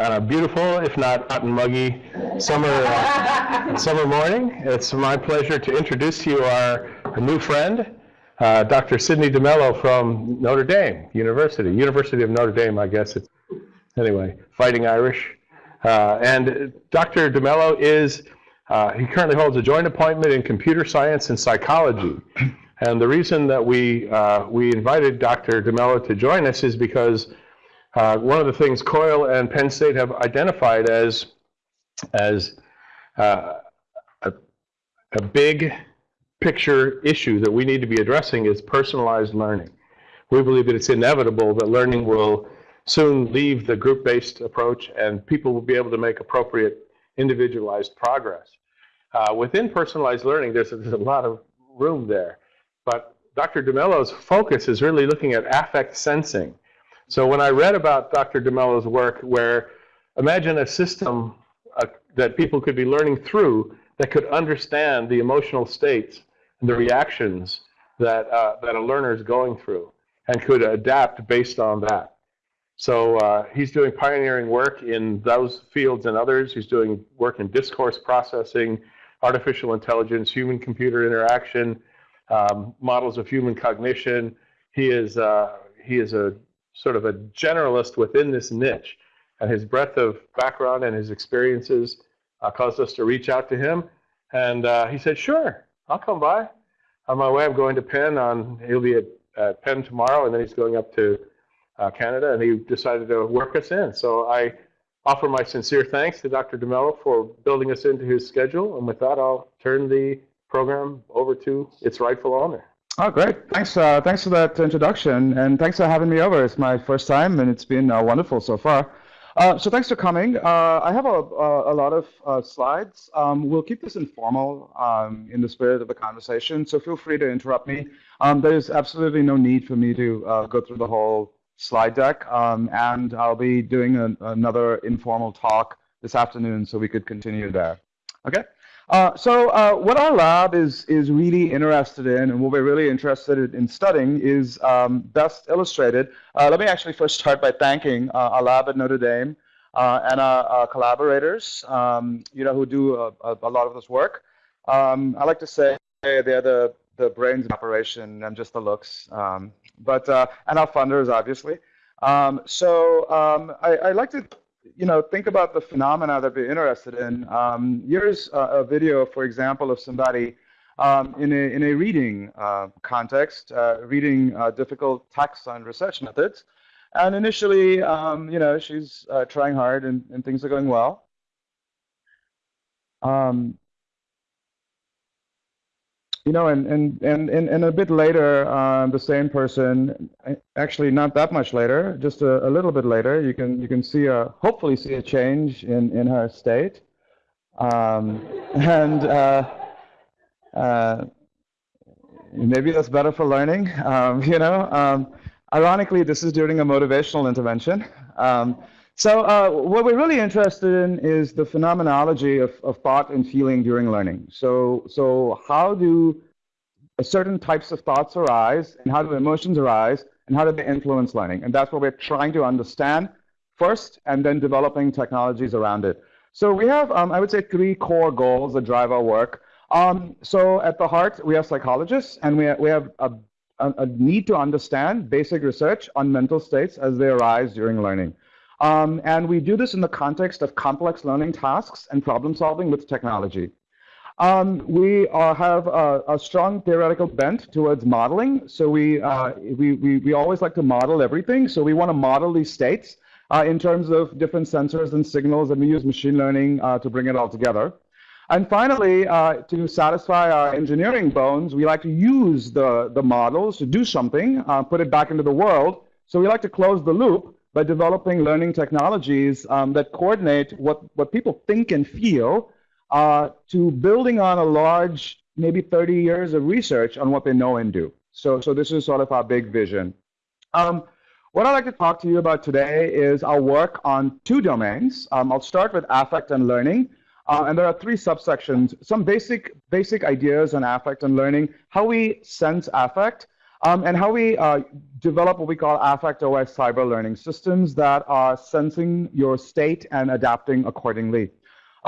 on a beautiful, if not hot and muggy, summer uh, summer morning. It's my pleasure to introduce to you our, new friend, uh, Dr. Sidney D'Mello from Notre Dame University, University of Notre Dame, I guess it's anyway, Fighting Irish. Uh, and Dr. D'Mello is uh, he currently holds a joint appointment in computer science and psychology. And the reason that we uh, we invited Dr. D'Mello to join us is because uh, one of the things COIL and Penn State have identified as, as uh, a, a big picture issue that we need to be addressing is personalized learning. We believe that it's inevitable that learning will soon leave the group-based approach and people will be able to make appropriate individualized progress. Uh, within personalized learning, there's a, there's a lot of room there. But Dr. D'Mello's focus is really looking at affect sensing. So when I read about Dr. D'Mello's work where imagine a system uh, that people could be learning through that could understand the emotional states and the reactions that, uh, that a learner is going through and could adapt based on that. So uh, he's doing pioneering work in those fields and others. He's doing work in discourse processing, artificial intelligence, human-computer interaction, um, models of human cognition. He is, uh, he is a sort of a generalist within this niche. And his breadth of background and his experiences uh, caused us to reach out to him. And uh, he said, sure, I'll come by. On my way, I'm going to Penn. On, he'll be at, at Penn tomorrow, and then he's going up to uh, Canada, and he decided to work us in. So I offer my sincere thanks to Dr. D'Mello for building us into his schedule. And with that, I'll turn the program over to its rightful owner. Oh, great. Thanks, uh, thanks for that introduction, and thanks for having me over. It's my first time, and it's been uh, wonderful so far. Uh, so thanks for coming. Uh, I have a, a, a lot of uh, slides. Um, we'll keep this informal um, in the spirit of the conversation, so feel free to interrupt me. Um, there's absolutely no need for me to uh, go through the whole slide deck, um, and I'll be doing a, another informal talk this afternoon, so we could continue there. Okay. Uh, so uh, what our lab is, is really interested in and what we're really interested in studying is um, best illustrated. Uh, let me actually first start by thanking uh, our lab at Notre Dame uh, and our, our collaborators um, you know, who do a, a, lot of this work. Um, I like to say they're the, the brains of operation and just the looks, um, but, and our funders, obviously. Um, so um, I, I like to you know, think about the phenomena that we're interested in. Um, here's a, a, video, for example, of somebody um, in, a, in a reading uh, context, uh, reading uh, difficult text on research methods. And initially, um, you know, she's uh, trying hard and, and things are going well. Um, you know, and, and, and, and, a bit later, uh, the same person, actually not that much later, just a, a, little bit later, you can, you can see a, hopefully see a change in, in her state. Um, and uh, uh, maybe that's better for learning, um, you know. Um, ironically, this is during a motivational intervention. So uh, what we're really interested in is the phenomenology of, of thought and feeling during learning. So, so how do certain types of thoughts arise, and how do emotions arise, and how do they influence learning? And that's what we're trying to understand first, and then developing technologies around it. So we have, um, I would say, three core goals that drive our work. Um, so at the heart, we have psychologists, and we, we have a, a, a need to understand basic research on mental states as they arise during learning. Um, and we do this in the context of complex learning tasks and problem solving with technology. Um, we uh, have a, a, strong theoretical bent towards modeling. So we, uh, we, we, we, always like to model everything. So we want to model these states uh, in terms of different sensors and signals, and we use machine learning uh, to bring it all together. And finally, uh, to satisfy our engineering bones, we like to use the, the models to do something, put it back into the world. So we like to close the loop by developing learning technologies um, that coordinate what, what people think and feel uh, to building on a large, maybe 30 years of research on what they know and do. So, so this is sort of our big vision. Um, what I'd like to talk to you about today is our work on two domains. Um, I'll start with affect and learning. Uh, and there are three subsections, some basic, basic ideas on affect and learning, how we sense affect, um, and how we uh, develop what we call affect OS cyber learning systems that are sensing your state and adapting accordingly.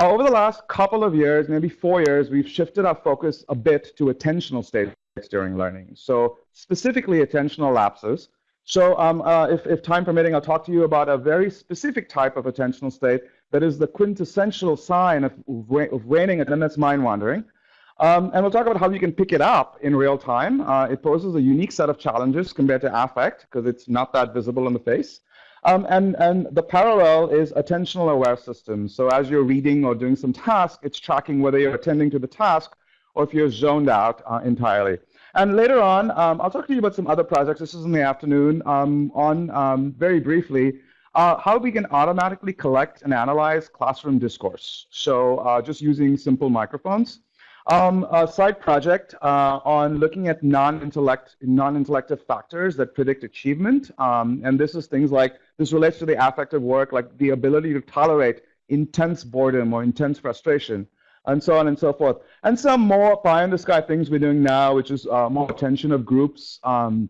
Uh, over the last couple of years, maybe four years, we've shifted our focus a bit to attentional states during learning. So specifically attentional lapses. So um, uh, if, if, time permitting, I'll talk to you about a very specific type of attentional state that is the quintessential sign of, of waning attendance mind wandering. Um, and we'll talk about how you can pick it up in real time. Uh, it poses a unique set of challenges compared to affect because it's not that visible in the face. Um, and, and the parallel is attentional aware systems. So as you're reading or doing some task, it's tracking whether you're attending to the task or if you're zoned out uh, entirely. And later on, um, I'll talk to you about some other projects. This is in the afternoon um, on, um, very briefly, uh, how we can automatically collect and analyze classroom discourse. So uh, just using simple microphones. Um, a side project uh, on looking at non-intellect, non-intellective factors that predict achievement. Um, and this is things like, this relates to the affective work, like the ability to tolerate intense boredom or intense frustration, and so on and so forth. And some more pie in the sky things we're doing now, which is uh, more attention of groups. Um,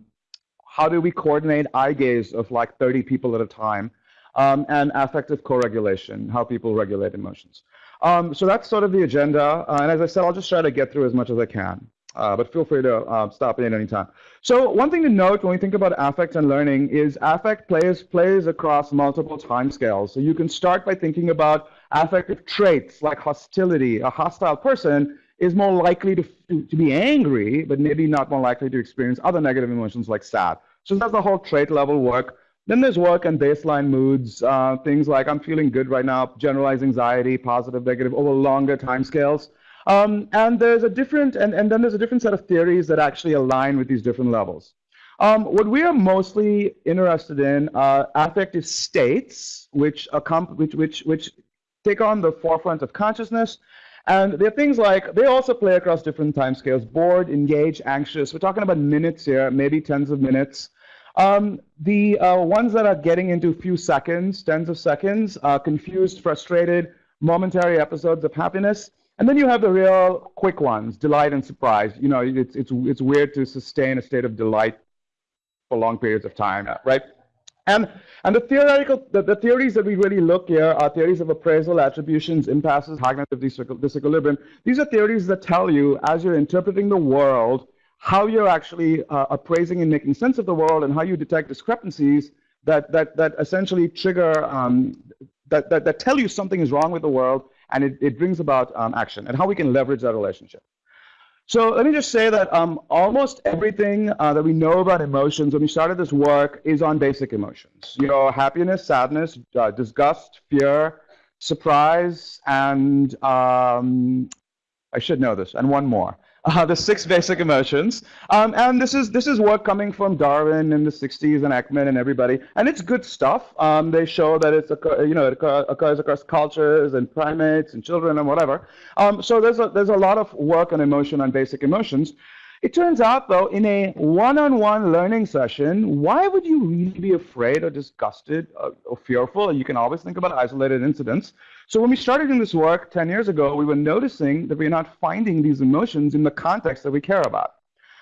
how do we coordinate eye gaze of like 30 people at a time? Um, and affective co-regulation, how people regulate emotions. Um, so that's sort of the agenda. Uh, and as I said, I'll just try to get through as much as I can. Uh, but feel free to uh, stop at any time. So one thing to note when we think about affect and learning is affect plays, plays across multiple timescales. So you can start by thinking about affective traits like hostility. A hostile person is more likely to, to be angry, but maybe not more likely to experience other negative emotions like sad. So that's the whole trait level work. Then there's work and baseline moods, uh, things like I'm feeling good right now, generalized anxiety, positive, negative, over longer time scales. Um, and there's a different, and, and then there's a different set of theories that actually align with these different levels. Um, what we are mostly interested in are affective states, which, which, which, which take on the forefront of consciousness. And there are things like, they also play across different time scales, bored, engaged, anxious. We're talking about minutes here, maybe tens of minutes. Um, the uh, ones that are getting into a few seconds, tens of seconds, uh, confused, frustrated, momentary episodes of happiness. And then you have the real quick ones, delight and surprise. You know, it's, it's, it's weird to sustain a state of delight for long periods of time, right? And, and the theoretical, the, the theories that we really look here are theories of appraisal, attributions, impasses, cognitive disequilibrium. These are theories that tell you, as you're interpreting the world, how you're actually uh, appraising and making sense of the world and how you detect discrepancies that, that, that essentially trigger, um, that, that, that tell you something is wrong with the world and it, it brings about um, action and how we can leverage that relationship. So let me just say that um, almost everything uh, that we know about emotions when we started this work is on basic emotions. You know, happiness, sadness, uh, disgust, fear, surprise, and um, I should know this, and one more uh, the six basic emotions. Um, and this is this is work coming from Darwin in the 60s and Ekman and everybody, and it's good stuff. Um, they show that it's you know it occurs across cultures and primates and children and whatever. Um, so there's a there's a lot of work on emotion on basic emotions. It turns out, though, in a one-on-one -on -one learning session, why would you really be afraid or disgusted or, or fearful? And you can always think about isolated incidents. So when we started in this work 10 years ago, we were noticing that we're not finding these emotions in the context that we care about.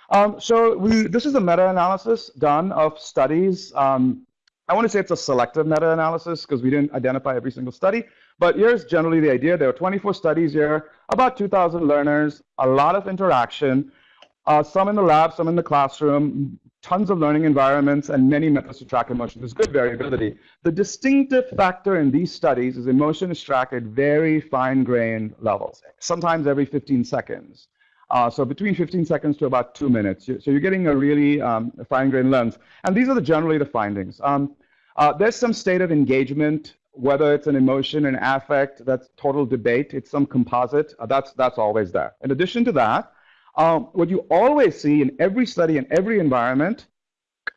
Um, so we, this is a meta-analysis done of studies. Um, I want to say it's a selective meta-analysis because we didn't identify every single study. But here's generally the idea. There are 24 studies here, about 2,000 learners, a lot of interaction, uh, some in the lab, some in the classroom, tons of learning environments, and many methods to track emotion. There's good variability. The distinctive factor in these studies is emotion is tracked at very fine-grained levels, sometimes every 15 seconds. Uh, so between 15 seconds to about two minutes. So you're getting a really um, fine-grained lens. And these are the, generally the findings. Um, uh, there's some state of engagement, whether it's an emotion, an affect, that's total debate. It's some composite. Uh, that's, that's always there. In addition to that, um, what you always see in every study in every environment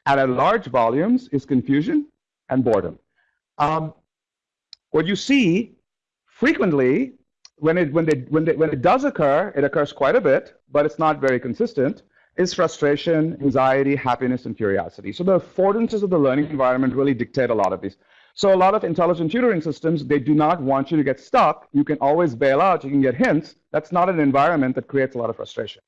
at a large volumes is confusion and boredom. Um, what you see frequently when it, when, they, when, they, when it does occur, it occurs quite a bit, but it's not very consistent, is frustration, anxiety, happiness, and curiosity. So the affordances of the learning environment really dictate a lot of these. So a lot of intelligent tutoring systems, they do not want you to get stuck. You can always bail out. You can get hints. That's not an environment that creates a lot of frustration.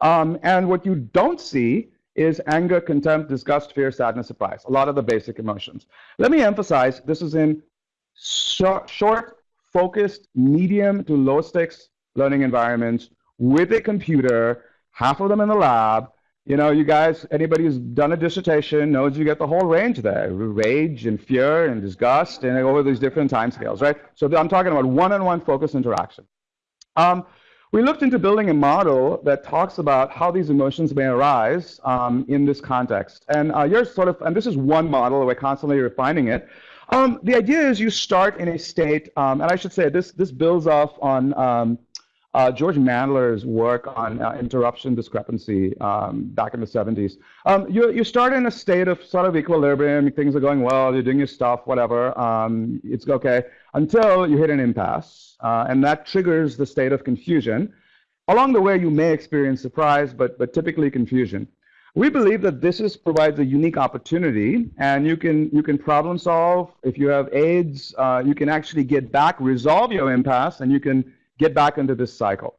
Um, and what you don't see is anger, contempt, disgust, fear, sadness, surprise. A lot of the basic emotions. Let me emphasize this is in short, short focused, medium to low stakes learning environments with a computer, half of them in the lab. You know, you guys, anybody who's done a dissertation knows you get the whole range there rage and fear and disgust and over these different time scales, right? So I'm talking about one on one focused interaction. Um, we looked into building a model that talks about how these emotions may arise um, in this context. And uh, here's sort of, and this is one model, we're constantly refining it. Um, the idea is you start in a state, um, and I should say this, this builds off on um, uh, George Mandler's work on uh, interruption discrepancy um, back in the 70s. Um, you, you start in a state of sort of equilibrium, things are going well, you're doing your stuff, whatever, um, it's okay, until you hit an impasse, uh, and that triggers the state of confusion. Along the way, you may experience surprise, but, but typically confusion. We believe that this is, provides a unique opportunity, and you can you can problem solve. If you have AIDS, uh, you can actually get back, resolve your impasse, and you can get back into this cycle.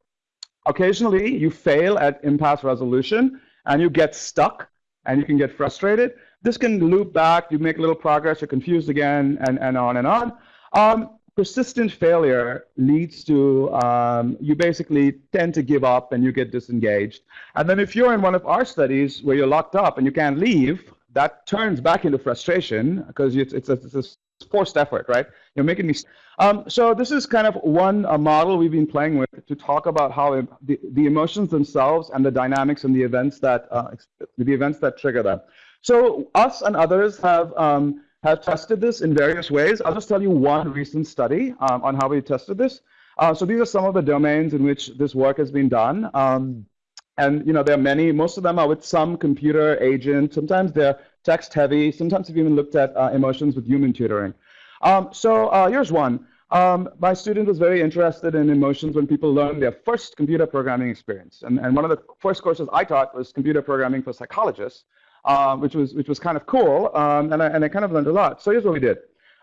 Occasionally, you fail at impasse resolution, and you get stuck, and you can get frustrated. This can loop back. You make a little progress. You're confused again, and and on and on. Um, persistent failure leads to um, you basically tend to give up and you get disengaged. And then if you're in one of our studies where you're locked up and you can't leave, that turns back into frustration because it's, it's, a, it's a forced effort, right? You're making these. Um, so this is kind of one model we've been playing with to talk about how the, the emotions themselves and the dynamics and the events that uh, the events that trigger them. So us and others have um, have tested this in various ways. I'll just tell you one recent study um, on how we tested this. Uh, so these are some of the domains in which this work has been done. And you know, there are many, most of them are with some computer agent. Sometimes they're text heavy. Sometimes we've even looked at uh, emotions with human tutoring. Um, so uh, here's one. Um, my student was very interested in emotions when people learn their first computer programming experience. And, and one of the first courses I taught was computer programming for psychologists uh, which was which was kind of cool, um, and I and I kind of learned a lot. So here's what we did: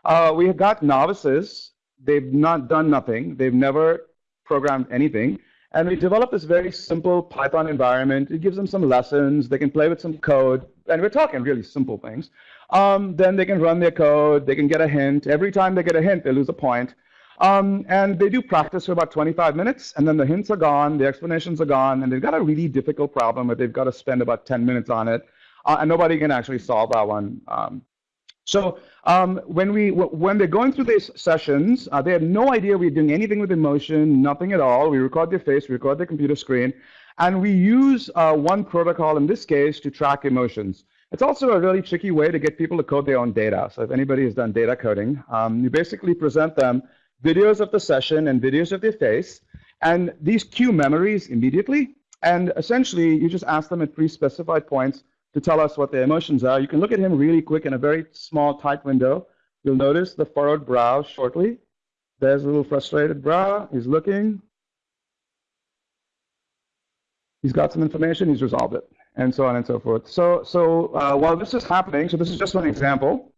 uh, we got novices. They've not done nothing. They've never programmed anything, and we developed this very simple Python environment. It gives them some lessons. They can play with some code, and we're talking really simple things. Um, then they can run their code. They can get a hint. Every time they get a hint, they lose a point. Um, and they do practice for about 25 minutes, and then the hints are gone, the explanations are gone, and they've got a really difficult problem where they've got to spend about 10 minutes on it uh, and nobody can actually solve that one. Um, so um, when we when they're going through these sessions, uh, they have no idea we're doing anything with emotion, nothing at all. We record their face, we record their computer screen, and we use uh, one protocol in this case to track emotions. It's also a really tricky way to get people to code their own data. So if anybody has done data coding, um, you basically present them videos of the session and videos of their face, and these cue memories immediately. And essentially, you just ask them at pre-specified points to tell us what their emotions are. You can look at him really quick in a very small, tight window. You'll notice the furrowed brow shortly. There's a little frustrated brow. He's looking. He's got some information. He's resolved it, and so on and so forth. So, so uh, while this is happening, so this is just one example.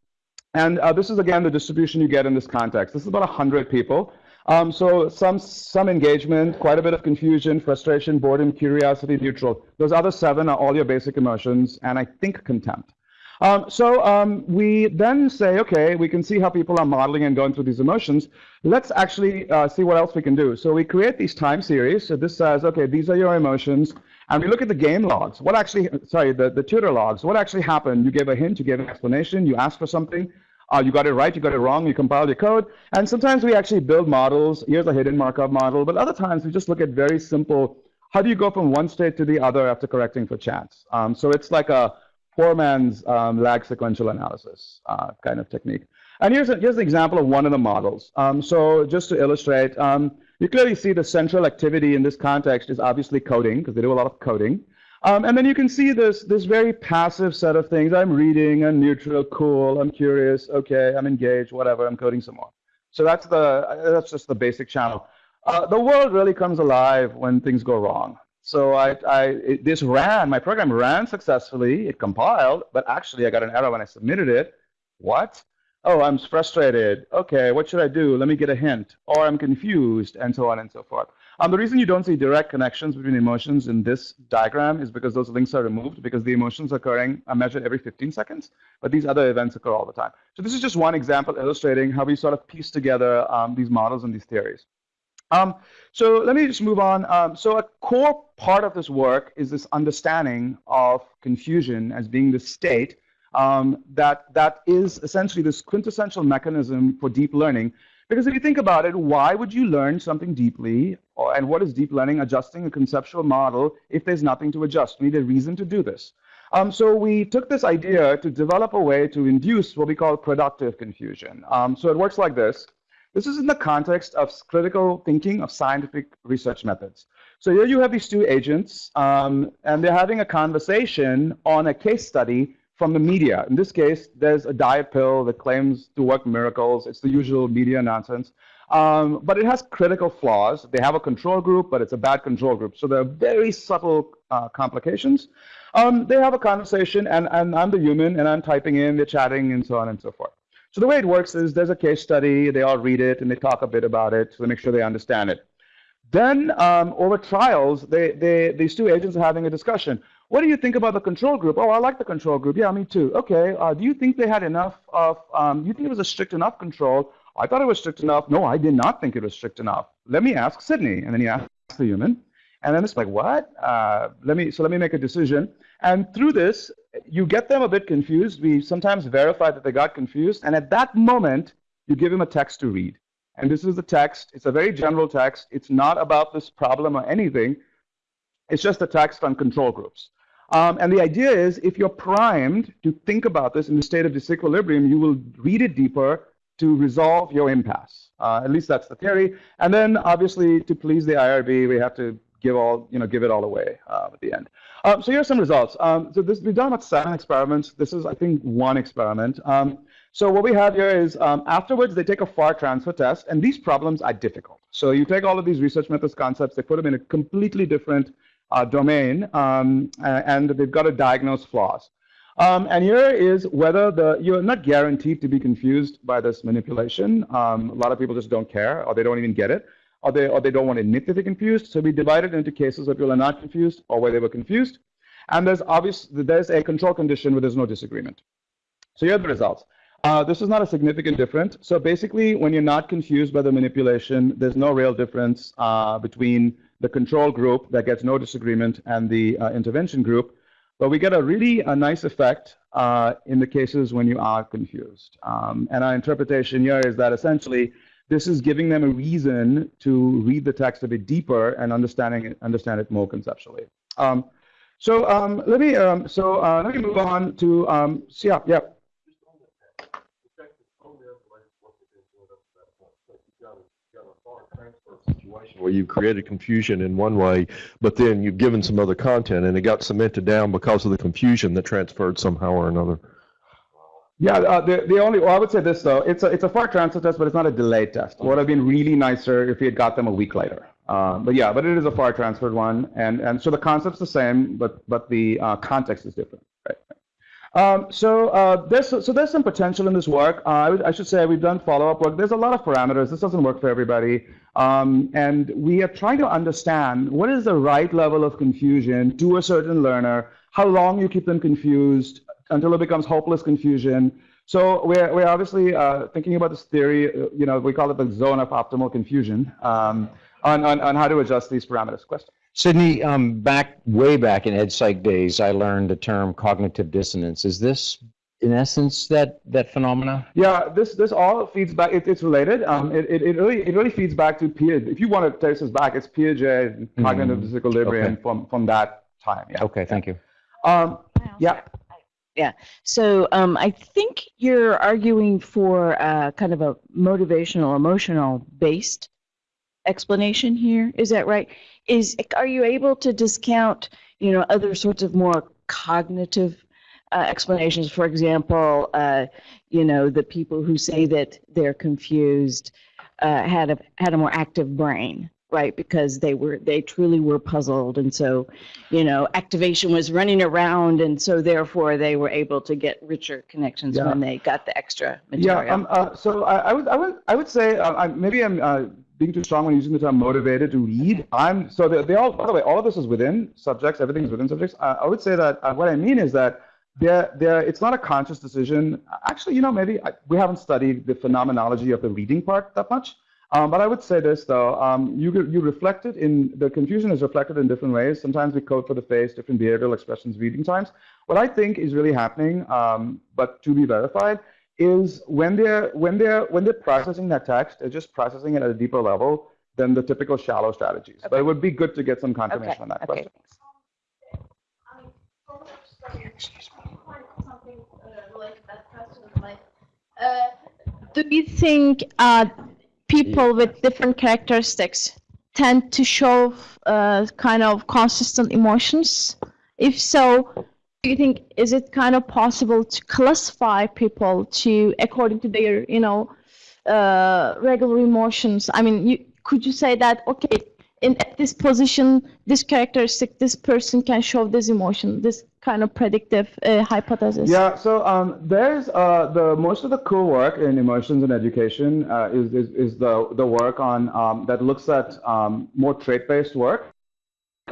And uh, this is, again, the distribution you get in this context. This is about 100 people. Um, so some, some engagement, quite a bit of confusion, frustration, boredom, curiosity, neutral. Those other seven are all your basic emotions, and I think contempt. Um, so um, we then say, okay, we can see how people are modeling and going through these emotions. Let's actually uh, see what else we can do. So we create these time series. So this says, okay, these are your emotions. And we look at the game logs. What actually, sorry, the, the tutor logs. What actually happened? You gave a hint, you gave an explanation, you asked for something. Uh, you got it right, you got it wrong, you compile your code. And sometimes we actually build models. Here's a hidden Markov model. But other times we just look at very simple, how do you go from one state to the other after correcting for chance? Um, so it's like a poor man's um, lag sequential analysis uh, kind of technique. And here's, a, here's an example of one of the models. Um, so just to illustrate, um, you clearly see the central activity in this context is obviously coding, because they do a lot of coding. Um, and then you can see this, this very passive set of things. I'm reading, I'm neutral, cool, I'm curious, okay, I'm engaged, whatever, I'm coding some more. So that's, the, that's just the basic channel. Uh, the world really comes alive when things go wrong. So I, I it, this ran, my program ran successfully, it compiled, but actually I got an error when I submitted it. What? Oh, I'm frustrated. Okay, what should I do? Let me get a hint. Or I'm confused, and so on and so forth. Um, the reason you don't see direct connections between emotions in this diagram is because those links are removed because the emotions occurring are measured every 15 seconds, but these other events occur all the time. So this is just one example illustrating how we sort of piece together um, these models and these theories. Um, so let me just move on. Um, so a core part of this work is this understanding of confusion as being the state um, that, that is essentially this quintessential mechanism for deep learning because if you think about it, why would you learn something deeply? And what is deep learning? Adjusting a conceptual model if there's nothing to adjust. We need a reason to do this. Um, so we took this idea to develop a way to induce what we call productive confusion. Um, so it works like this. This is in the context of critical thinking of scientific research methods. So here you have these two agents, um, and they're having a conversation on a case study from the media. In this case, there's a diet pill that claims to work miracles. It's the usual media nonsense. Um, but it has critical flaws. They have a control group, but it's a bad control group. So there are very subtle uh, complications. Um, they have a conversation, and, and I'm the human, and I'm typing in, they're chatting, and so on and so forth. So the way it works is there's a case study, they all read it, and they talk a bit about it to make sure they understand it. Then um, over trials, they, they, these two agents are having a discussion. What do you think about the control group? Oh, I like the control group. Yeah, me too. Okay. Uh, do you think they had enough of? Um, you think it was a strict enough control? I thought it was strict enough. No, I did not think it was strict enough. Let me ask Sidney, and then he ask the human, and then it's like, what? Uh, let me. So let me make a decision. And through this, you get them a bit confused. We sometimes verify that they got confused, and at that moment, you give them a text to read. And this is the text. It's a very general text. It's not about this problem or anything. It's just a text on control groups. Um, and the idea is if you're primed to think about this in the state of disequilibrium, you will read it deeper to resolve your impasse. Uh, at least that's the theory. And then obviously to please the IRB, we have to give all, you know, give it all away uh, at the end. Um, so here are some results. Um, so this, we've done about seven experiments. This is, I think, one experiment. Um, so what we have here is um, afterwards they take a FAR transfer test, and these problems are difficult. So you take all of these research methods concepts, they put them in a completely different domain, um, and they've got to diagnose flaws. Um, and here is whether the you're not guaranteed to be confused by this manipulation. Um, a lot of people just don't care, or they don't even get it, or they or they don't want to admit that they're confused. So we divided into cases where people are not confused or where they were confused. And there's obvious there's a control condition where there's no disagreement. So here are the results. Uh, this is not a significant difference. So basically, when you're not confused by the manipulation, there's no real difference uh, between the control group that gets no disagreement and the uh, intervention group. But we get a really a nice effect uh, in the cases when you are confused. Um, and our interpretation here is that essentially this is giving them a reason to read the text a bit deeper and understanding it, understand it more conceptually. Um, so um, let me um, so uh, let me move on to um, so yeah yeah. Situation where you've created confusion in one way, but then you've given some other content and it got cemented down because of the confusion that transferred somehow or another. Yeah, uh, the, the only, well, I would say this though, it's a, it's a FAR transfer test, but it's not a delayed test. It would have been really nicer if we had got them a week later. Uh, but yeah, but it is a FAR transferred one. And, and so the concept's the same, but, but the uh, context is different. Um, so uh, there's so there's some potential in this work. Uh, I, I, should say we've done follow-up work. There's a lot of parameters. This doesn't work for everybody, um, and we are trying to understand what is the right level of confusion to a certain learner. How long you keep them confused until it becomes hopeless confusion. So we're we're obviously uh, thinking about this theory. Uh, you know, we call it the zone of optimal confusion um, on, on on how to adjust these parameters. Question. Sidney, um, back way back in ed psych days, I learned the term cognitive dissonance. Is this, in essence, that that phenomena? Yeah, this this all feeds back. It, it's related. Um, it, it, it really it really feeds back to Piaget. If you want to trace this back, it's Piaget cognitive mm, disequilibrium okay. from from that time. Yeah. Okay, thank you. Um, yeah. Yeah. So um, I think you're arguing for uh, kind of a motivational, emotional based explanation here. Is that right? Is are you able to discount, you know, other sorts of more cognitive uh, explanations? For example, uh, you know, the people who say that they're confused uh, had a had a more active brain, right? Because they were they truly were puzzled, and so, you know, activation was running around, and so therefore they were able to get richer connections yeah. when they got the extra material. Yeah. Um, uh, so I, I, would I would I would say uh, I, maybe I'm uh, being too strong when using the term motivated to read. I'm so they, they all. By the way, all of this is within subjects. Everything is within subjects. I, I would say that uh, what I mean is that they're, they're, it's not a conscious decision. Actually, you know, maybe I, we haven't studied the phenomenology of the reading part that much. Um, but I would say this though, um, you you reflect it in the confusion is reflected in different ways. Sometimes we code for the face, different behavioral expressions, reading times. What I think is really happening, um, but to be verified, is when they're when they're when they're processing that text, they're just processing it at a deeper level than the typical shallow strategies. But it would be good to get some confirmation Okay, on that okay, question. something uh, related to that question of mine. Uh, do you think uh, people with different characteristics tend to show uh, kind of consistent emotions? If so, do you think is it kind of possible to classify people to according to their you know uh, regular emotions? I mean, you, could you say that okay? In at this position, this characteristic, this person can show this emotion, this kind of predictive uh, hypothesis. Yeah, so um, there's uh, the most of the cool work in emotions and education uh, is, is is the the work on um, that looks at um, more trait-based work,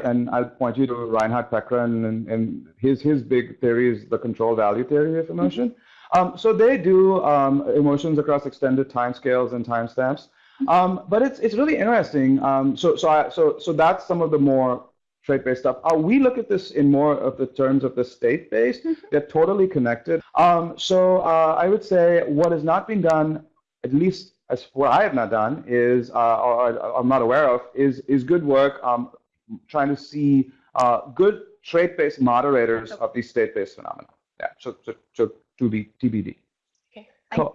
and I'll point you to Reinhard Pekrun and, and his his big theory is the control value theory of emotion. Um, so they do um, emotions across extended timescales and timestamps, um, but it's it's really interesting. Um, so so I, so so that's some of the more trait-based stuff. Uh, we look at this in more of the terms of the state-based. They're totally connected. Um, so uh, I would say what has not been done, at least as what I have not done, is uh, or, or I'm not aware of, is is good work um, trying to see uh, good trait-based moderators of these state-based phenomena. Yeah. So so so to be TBD. Okay. Cool.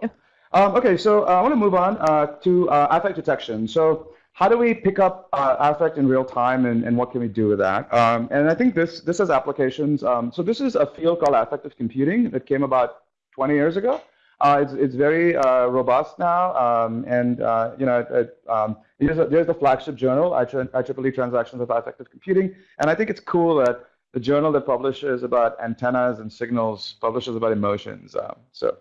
Um, okay, so uh, I want to move on uh, to uh, affect detection. So how do we pick up uh, affect in real time and, and what can we do with that? Um, and I think this, this has applications. Um, so this is a field called affective computing that came about 20 years ago. Uh, it's, it's very uh, robust now, um, and uh, you know, it, um, there's, a, there's the flagship journal, IEEE Transactions of Affective Computing, and I think it's cool that the journal that publishes about antennas and signals publishes about emotions. Um, so,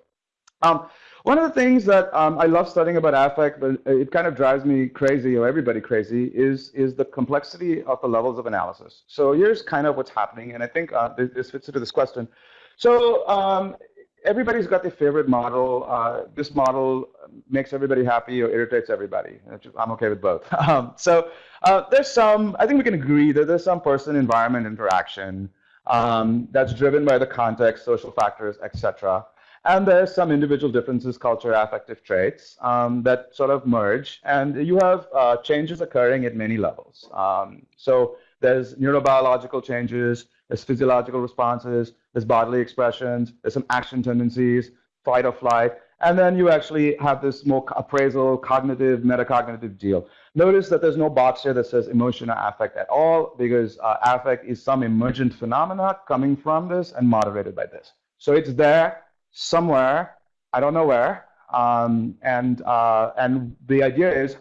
um, one of the things that um, I love studying about affect, but it kind of drives me crazy or everybody crazy, is is the complexity of the levels of analysis. So here's kind of what's happening, and I think uh, this, this fits into this question. So um, everybody's got their favorite model. Uh, this model makes everybody happy or irritates everybody. I'm okay with both. Um, so uh, there's some, I think we can agree that there's some person-environment interaction um, that's driven by the context, social factors, etc. And there's some individual differences, culture, affective traits um, that sort of merge. And you have uh, changes occurring at many levels. Um, so there's neurobiological changes, there's physiological responses, there's bodily expressions, there's some action tendencies, fight or flight. And then you actually have this more appraisal, cognitive, metacognitive deal. Notice that there's no box here that says emotion or affect at all because uh, affect is some emergent phenomena coming from this and moderated by this. So it's there somewhere, I don't know where, um, and uh, and the idea is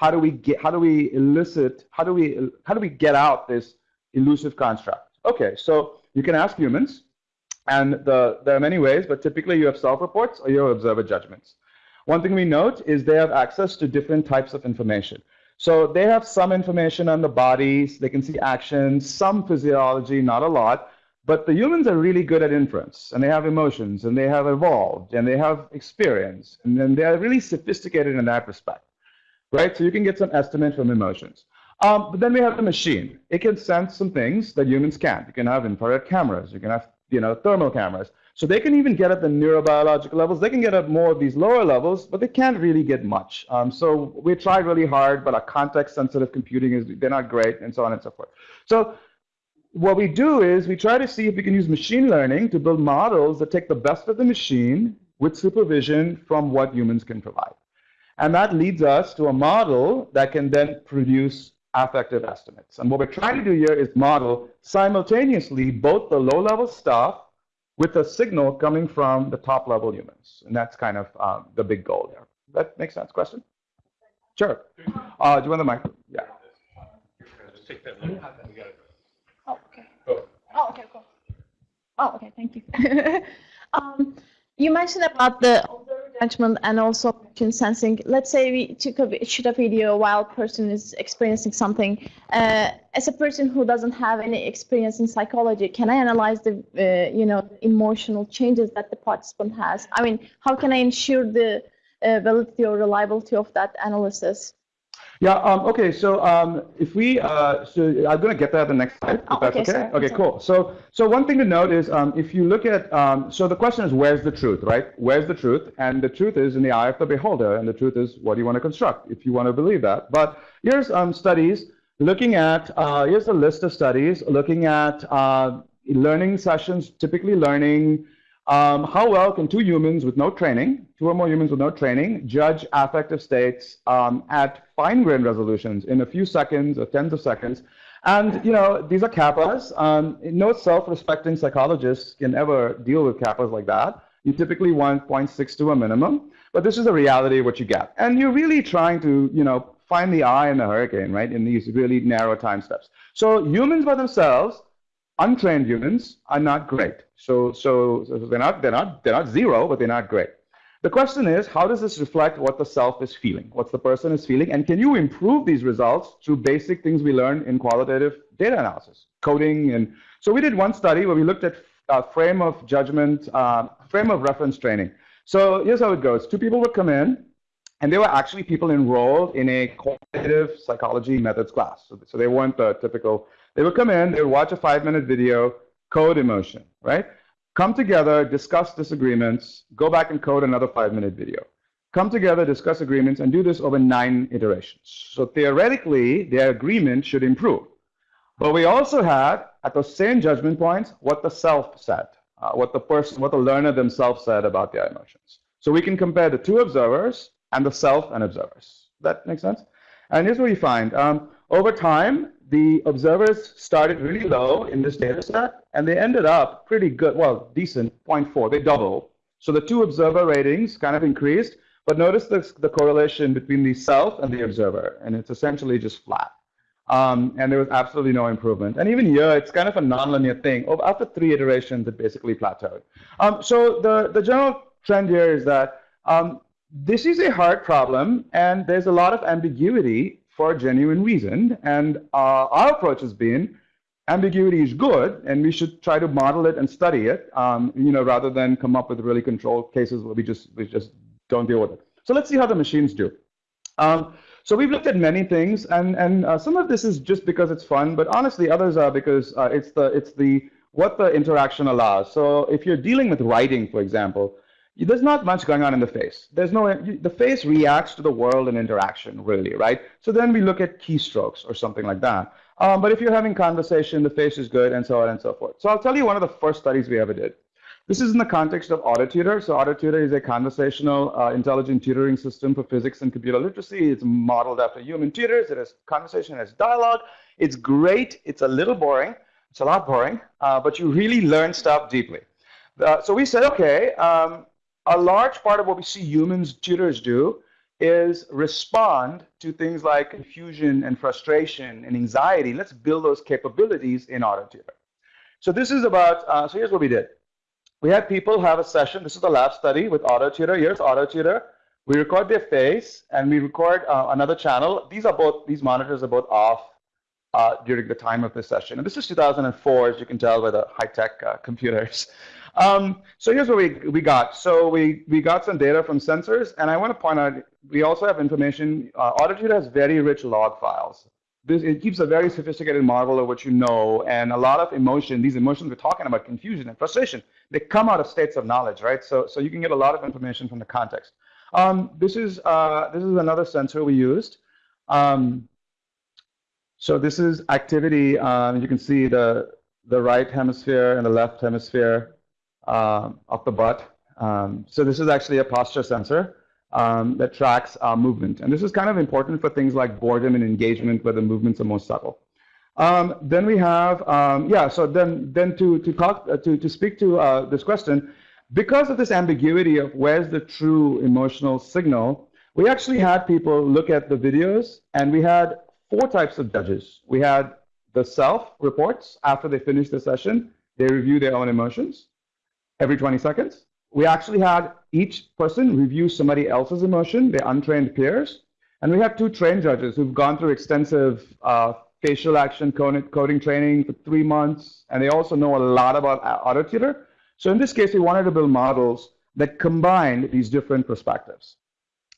how do we get how do we elicit how do we how do we get out this elusive construct? Okay, so you can ask humans, and the, there are many ways, but typically you have self-reports or you have observer judgments. One thing we note is they have access to different types of information. So they have some information on the bodies, they can see actions, some physiology, not a lot, but the humans are really good at inference, and they have emotions, and they have evolved, and they have experience, and then they are really sophisticated in that respect, right? So you can get some estimate from emotions. Um, but then we have the machine. It can sense some things that humans can't. You can have infrared cameras. You can have, you know, thermal cameras. So they can even get at the neurobiological levels. They can get at more of these lower levels, but they can't really get much. Um, so we try really hard, but our context-sensitive computing is they're not great, and so on and so forth. So what we do is we try to see if we can use machine learning to build models that take the best of the machine with supervision from what humans can provide. And that leads us to a model that can then produce affective estimates. And what we're trying to do here is model simultaneously both the low-level stuff with a signal coming from the top-level humans. And that's kind of um, the big goal there. That makes sense? Question? Sure. Uh, do you want the mic? Yeah. Oh, okay. Oh, okay, cool. Oh, okay, thank you. um, you mentioned about the observer judgment and also motion sensing. Let's say we took a shoot a video while person is experiencing something. Uh, as a person who doesn't have any experience in psychology, can I analyze the uh, you know emotional changes that the participant has? I mean, how can I ensure the uh, validity or reliability of that analysis? Yeah, um, okay, so um, if we, uh, so I'm going to get that the next slide, if Oh, that's okay, okay? sorry, Okay, sorry. cool. So, so one thing to note is um, if you look at, um, so the question is, where's the truth, right? Where's the truth? And the truth is in the eye of the beholder, and the truth is what do you want to construct, if you want to believe that. But here's um, studies looking at, uh, here's a list of studies looking at uh, learning sessions, typically learning um, how well can two humans with no training, two or more humans with no training, judge affective states um, at fine-grained resolutions in a few seconds or tens of seconds? And you know these are kappas. Um, no self-respecting psychologist can ever deal with kappas like that. You typically want 0.6 to a minimum, but this is the reality of what you get. And you're really trying to you know find the eye in the hurricane, right? In these really narrow time steps. So humans by themselves untrained humans are not great. So, so, so they're not they're not they're not zero, but they're not great. The question is, how does this reflect what the self is feeling, what the person is feeling, and can you improve these results through basic things we learn in qualitative data analysis, coding, and so we did one study where we looked at uh, frame of judgment, uh, frame of reference training. So here's how it goes: two people would come in, and they were actually people enrolled in a qualitative psychology methods class. So, so they weren't the typical. They would come in, they would watch a five-minute video, code emotion, right? Come together, discuss disagreements, go back and code another five-minute video. Come together, discuss agreements, and do this over nine iterations. So theoretically, their agreement should improve. But we also had, at those same judgment points, what the self said, uh, what the person, what the learner themselves said about their emotions. So we can compare the two observers and the self and observers. That makes sense? And here's what we find. Um, over time, the observers started really low in this data set, and they ended up pretty good, well, decent, 0.4. They double. So the two observer ratings kind of increased, but notice this, the correlation between the self and the observer, and it's essentially just flat. Um, and there was absolutely no improvement. And even here, it's kind of a nonlinear thing. After three iterations, it basically plateaued. Um, so the, the general trend here is that um, this is a hard problem, and there's a lot of ambiguity for a genuine reason. And uh, our approach has been ambiguity is good, and we should try to model it and study it, um, you know, rather than come up with really controlled cases where we just we just don't deal with it. So let's see how the machines do. Um, so we've looked at many things, and and uh, some of this is just because it's fun, but honestly, others are because uh, it's the it's the what the interaction allows. So if you're dealing with writing, for example, there's not much going on in the face. There's no the face reacts to the world and interaction, really, right? So then we look at keystrokes or something like that. Um, but if you're having conversation, the face is good, and so on and so forth. So I'll tell you one of the first studies we ever did. This is in the context of AutoTutor. So AutoTutor is a conversational uh, intelligent tutoring system for physics and computer literacy. It's modeled after human tutors. It has conversation, it has dialogue. It's great. It's a little boring. It's a lot boring, uh, but you really learn stuff deeply. Uh, so we said, okay, um, a large part of what we see humans tutors do is respond to things like confusion and frustration and anxiety. Let's build those capabilities in AutoTutor. So this is about, uh, so here's what we did. We had people have a session. This is the lab study with AutoTutor. Here's AutoTutor. We record their face and we record uh, another channel. These are both, these monitors are both off uh, during the time of the session. And this is 2004, as you can tell by the high-tech uh, computers. Um, so here's what we, we got. So we, we got some data from sensors, and I want to point out, we also have information. Uh, AutoTutor has very rich log files. This, it keeps a very sophisticated model of what you know, and a lot of emotion. These emotions we're talking about, confusion and frustration, they come out of states of knowledge, right? So, so you can get a lot of information from the context. Um, this is uh, this is another sensor we used. Um, so this is activity. Um, you can see the the right hemisphere and the left hemisphere um, of the butt. Um, so this is actually a posture sensor um, that tracks uh, movement, and this is kind of important for things like boredom and engagement, where the movements are more subtle. Um, then we have, um, yeah. So then, then to to talk uh, to to speak to uh, this question, because of this ambiguity of where's the true emotional signal, we actually had people look at the videos, and we had four types of judges. We had the self reports after they finish the session. They review their own emotions every 20 seconds. we actually had each person review somebody else's emotion, their untrained peers, and we had two trained judges who've gone through extensive uh, facial action coding, training for three months, and they also know a lot about AutoTutor. So in this case, we wanted to build models that combine these different perspectives.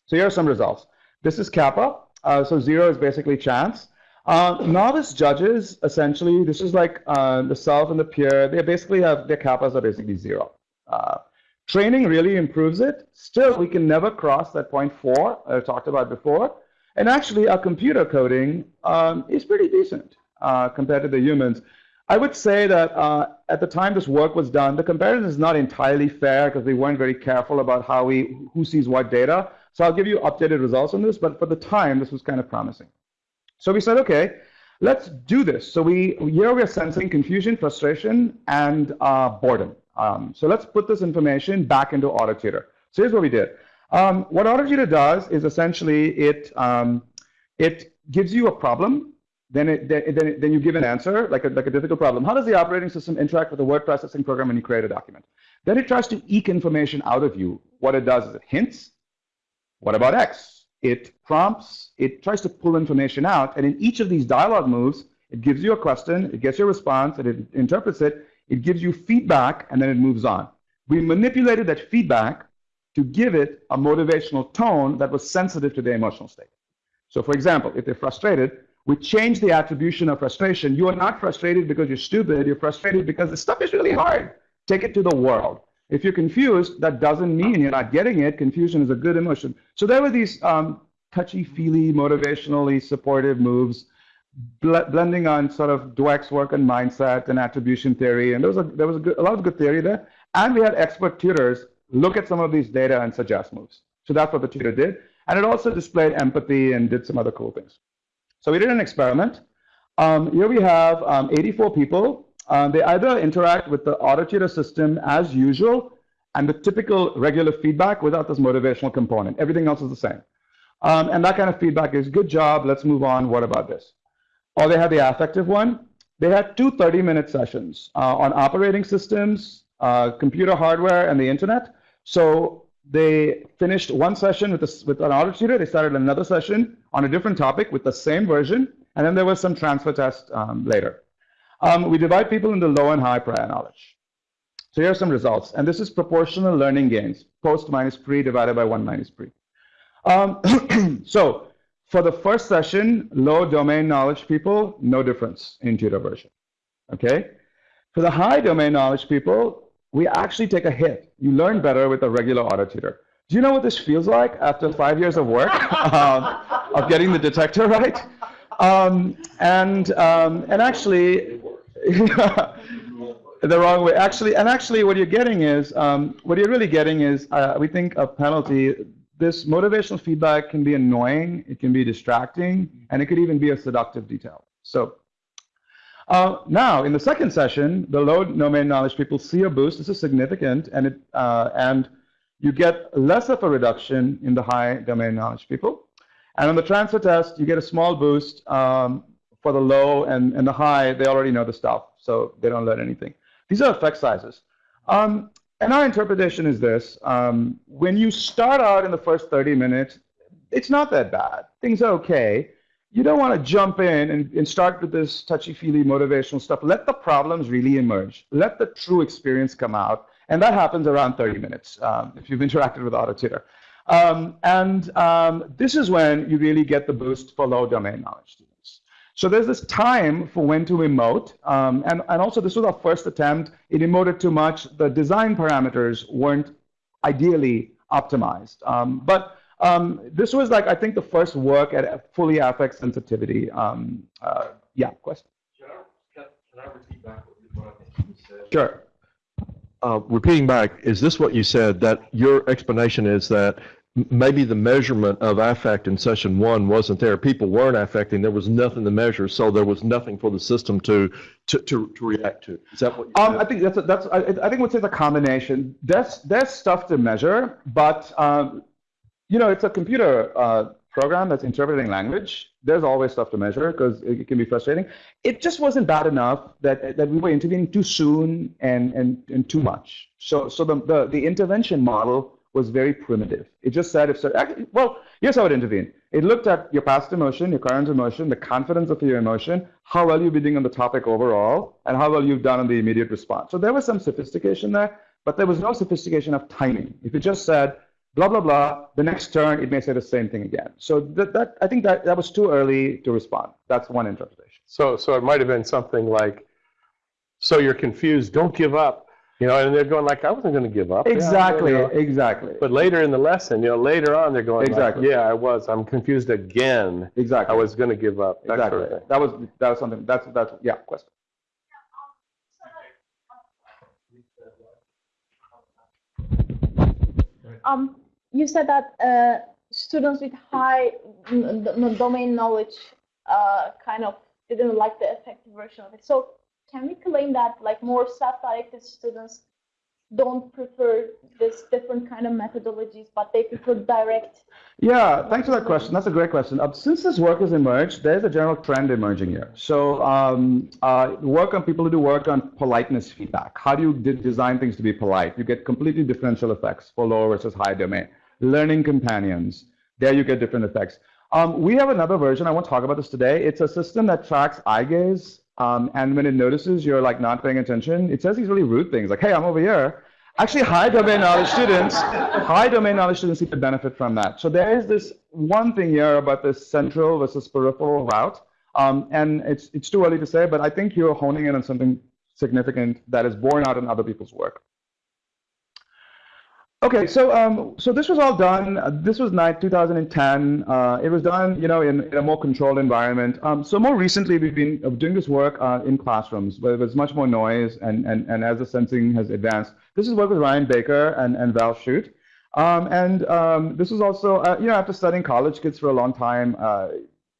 So here are some results. This is kappa. Uh, so zero is basically chance. Uh, novice judges, essentially, this is like uh, the self and the peer. They basically have their kappas are basically zero. Uh, training really improves it. Still, we can never cross that point four I talked about before. And actually, our computer coding um, is pretty decent uh, compared to the humans. I would say that uh, at the time this work was done, the comparison is not entirely fair because we weren't very careful about how we who sees what data. So I'll give you updated results on this, but for the time, this was kind of promising. So we said, okay, let's do this. So we here we are sensing confusion, frustration, and uh, boredom. Um, so let's put this information back into AutoTutor. So here's what we did. Um, what AutoTutor does is essentially it um, it gives you a problem, then it, then, then, then you give an answer like a, like a difficult problem. How does the operating system interact with the word processing program when you create a document? Then it tries to eke information out of you. What it does is it hints. What about X? It prompts. It tries to pull information out, and in each of these dialogue moves, it gives you a question, it gets your response, and it interprets it. It gives you feedback, and then it moves on. We manipulated that feedback to give it a motivational tone that was sensitive to their emotional state. So for example, if they're frustrated, we change the attribution of frustration. You are not frustrated because you're stupid, you're frustrated because the stuff is really hard. Take it to the world. If you're confused, that doesn't mean you're not getting it. Confusion is a good emotion. So there were these um, touchy-feely, motivationally supportive moves, bl blending on sort of Dweck's work on mindset and attribution theory, and there was a there was a, good, a lot of good theory there. And we had expert tutors look at some of these data and suggest moves. So that's what the tutor did. And it also displayed empathy and did some other cool things. So we did an experiment. Um, here we have um, 84 people. Um, they either interact with the AutoTutor system as usual and the typical regular feedback without this motivational component. Everything else is the same. Um, and that kind of feedback is, good job, let's move on, what about this? Or they had the affective one. They had two 30-minute sessions uh, on operating systems, uh, computer hardware, and the internet. So they finished one session with, a, with an AutoTutor. They started another session on a different topic with the same version. And then there was some transfer test um, later. Um, we divide people into low and high prior knowledge. So here are some results. And this is proportional learning gains, post minus pre divided by 1 minus pre. Um, so for the first session, low domain knowledge people, no difference in tutor version. Okay? For the high domain knowledge people, we actually take a hit. You learn better with a regular AutoTutor. Do you know what this feels like after five years of work um, of getting the detector right? Um, and um, and actually, the wrong way. Actually, and actually, what you're getting is um, what you're really getting is uh, we think a penalty. This motivational feedback can be annoying, it can be distracting, and it could even be a seductive detail. So uh, now, in the second session, the low domain knowledge people see a boost. This is significant, and it uh, and you get less of a reduction in the high domain knowledge people. And on the transfer test, you get a small boost um, for the low and, and the high. They already know the stuff, so they don't learn anything. These are effect sizes. Um, and our interpretation is this. Um, when you start out in the first 30 minutes, it's not that bad. Things are okay you don't want to jump in and, and start with this touchy-feely motivational stuff. Let the problems really emerge. Let the true experience come out. And that happens around 30 minutes um, if you've interacted with AutoTutor. Um, and um, this is when you really get the boost for low domain knowledge. So there's this time for when to emote. Um, and, and also, this was our first attempt. It emoted too much. The design parameters weren't ideally optimized. Um, but um, this was like, I think, the first work at fully affect sensitivity. Um, uh, yeah, question? Can I, can I repeat back what you said? Sure. Uh, repeating back, is this what you said, that your explanation is that maybe the measurement of affect in session one wasn't there. People weren't affecting. There was nothing to measure, so there was nothing for the system to to, to, to react to. Is that what you um. I think that's a, that's I, I think what's a combination. There's there's stuff to measure, but um, you know, it's a computer uh, program that's interpreting language, there's always stuff to measure because it can be frustrating. It just wasn't bad enough that, that we were intervening too soon and, and, and too much. So, so the, the, the intervention model was very primitive. It just said if so, actually, well, here's how it intervened. It looked at your past emotion, your current emotion, the confidence of your emotion, how well you've been doing on the topic overall, and how well you've done on the immediate response. So there was some sophistication there, but there was no sophistication of timing. If it just said blah blah blah, the next turn it may say the same thing again. So that, that I think that that was too early to respond. That's one interpretation. So, so it might have been something like, so you're confused, don't give up. You know, and they're going like, I wasn't going to give up. Yeah, Exactly, you know. exactly, But later in the lesson, you know, later on, they're going Exactly. like, yeah, I was. I'm confused again. Exactly. I was going to give up. That exactly. sort of thing. That was that was something. That's that's yeah. Question. Um, you said that uh, students with high n- n- domain knowledge uh, kind of didn't like the effective version of it. So can we claim that like more self-directed students don't prefer this different kind of methodologies, but they prefer direct? Yeah, thanks for that question. That's a great question. Uh, since this work has emerged, there's a general trend emerging here. So, um, uh, work on people who do work on politeness feedback. How do you de- design things to be polite? You get completely differential effects for lower versus high domain. Learning companions. There you get different effects. Um, we have another version. I won't talk about this today. It's a system that tracks eye gaze, um, and when it notices you're like not paying attention, it says these really rude things like, "Hey, I'm over here." Actually, high domain knowledge students, high domain knowledge students seem to benefit from that. So there is this one thing here about this central versus peripheral route, um, and it's it's too early to say, but I think you're honing in on something significant that is borne out in other people's work. Okay, so um, so this was all done. uh, This was night 2010. Uh, it was done, you know, in, in a more controlled environment. Um, so more recently, we've been uh, doing this work uh, in classrooms where there's much more noise, and, and, and as the sensing has advanced, this is work with Ryan Baker and, and Val Shute. Um, and um, this is also, uh, you know, after studying college kids for a long time,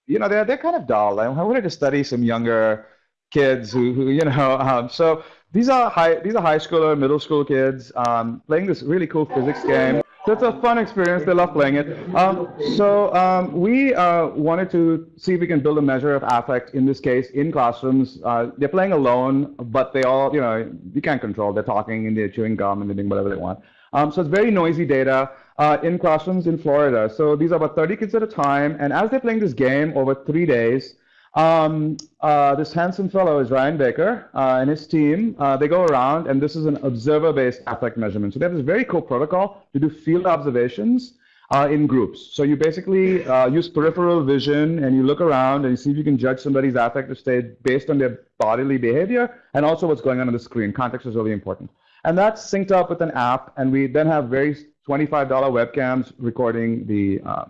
you know, they're they're kind of dull. I wanted to study some younger kids who, who you know, um, so these are high these are high schooler, middle school kids um, playing this really cool physics game. So it's a fun experience. They love playing it. Um, so um, we uh, wanted to see if we can build a measure of affect in this case in classrooms. Uh, they're playing alone, but they all, you know, you can't control. They're talking and they're chewing gum and they're doing whatever they want. Um, so it's very noisy data uh, in classrooms in Florida. So these are about 30 kids at a time, and as they're playing this game over three days, um, uh, this handsome fellow is Ryan Baker uh, and his team. Uh, they go around, and this is an observer-based affect measurement. So they have this very cool protocol to do field observations uh, in groups. So you basically uh, use peripheral vision, and you look around and you see if you can judge somebody's affective state based on their bodily behavior and also what's going on on the screen. Context is really important. And that's synced up with an app, and we then have very $25 webcams recording the uh,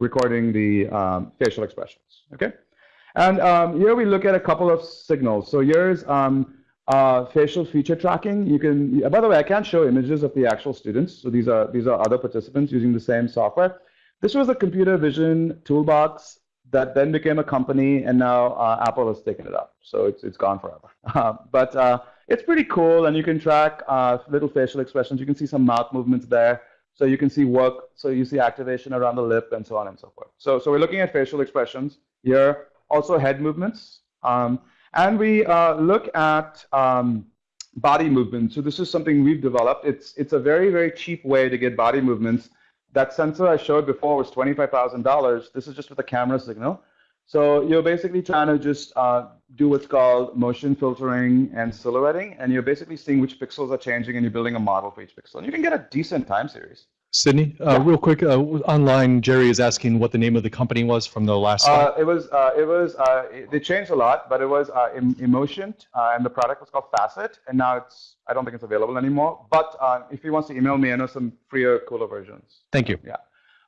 recording the um, facial expressions. Okay. And um, here we look at a couple of signals. So here's um, uh, facial feature tracking. You can, by the way, I can't show images of the actual students. So these are these are other participants using the same software. This was a computer vision toolbox that then became a company, and now uh, Apple has taken it up. So it's it's gone forever. Uh, but uh, it's pretty cool, and you can track uh, little facial expressions. You can see some mouth movements there. So you can see work. So you see activation around the lip, and so on and so forth. So so we're looking at facial expressions here also head movements. Um, and we uh, look at um, body movement. So this is something we've developed. It's, it's a very, very cheap way to get body movements. That sensor I showed before was $25,000. This is just with a camera signal. So you're basically trying to just uh, do what's called motion filtering and silhouetting, and you're basically seeing which pixels are changing, and you're building a model for each pixel. And you can get a decent time series. Sidney, uh, real quick, uh, online, Jerry is asking what the name of the company was from the last. Uh, it was, uh, it was, uh, it, they changed a lot, but it was uh, em- Emotient, uh, and the product was called Facet, and now it's, I don't think it's available anymore. But uh, if he wants to email me, I know some freer, cooler versions. Thank you.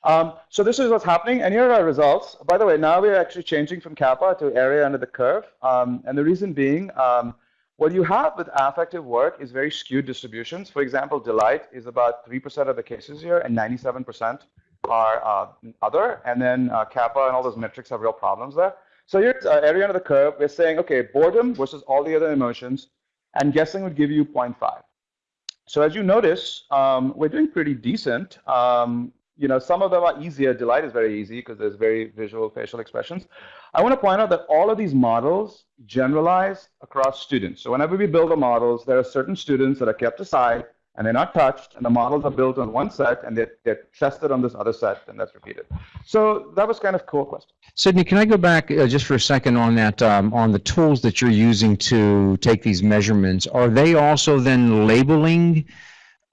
Um, so this is what's happening, and here are our results. By the way, now we're actually changing from kappa to area under the curve, um, and the reason being, um, what you have with affective work is very skewed distributions. For example, delight is about 3% of the cases here, and 97% are uh, other, and then uh, kappa and all those metrics have real problems there. So here's uh, area under the curve. We're saying, okay, boredom versus all the other emotions, and guessing would give you 0.5. So as you notice, um, we're doing pretty decent. Um, you know, some of them are easier. Delight is very easy because there's very visual facial expressions. I want to point out that all of these models generalize across students. So whenever we build the models, there are certain students that are kept aside and they're not touched, and the models are built on one set and they're, they're tested on this other set, and that's repeated. So that was kind of cool question. Sidney, can I go back uh, just for a second on that, um, on the tools that you're using to take these measurements? Are they also then labeling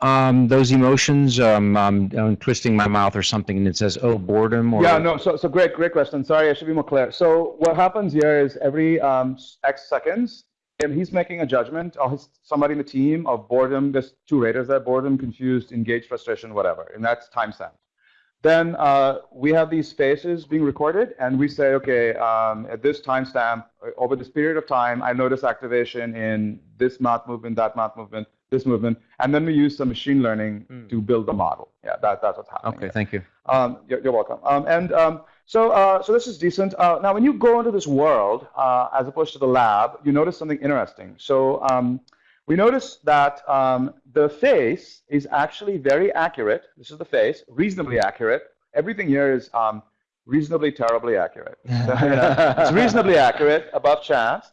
um, those emotions? Um, I'm, I'm twisting my mouth or something, and it says, "Oh, boredom." Or Yeah, no, so, so great, great question. Sorry, I should be more clear. So what happens here is every um, X seconds, and he's making a judgment, or his, somebody in the team, of boredom. There's two raters there, boredom, confused, engaged, frustration, whatever, and that's timestamped. Then uh, we have these faces being recorded, and we say, okay, um, at this timestamp, over this period of time, I notice activation in this mouth movement, that mouth movement, this movement, and then we use some machine learning to build the model. Yeah, that, that's what's happening. Okay, here. thank you. Um, you're, you're welcome. Um, and um, so, uh, so this is decent. Uh, now, when you go into this world, uh, as opposed to the lab, you notice something interesting. So, um, we notice that um, the face is actually very accurate. This is the face, reasonably accurate. Everything here is um, reasonably terribly accurate. So, you know, it's reasonably accurate, above chance,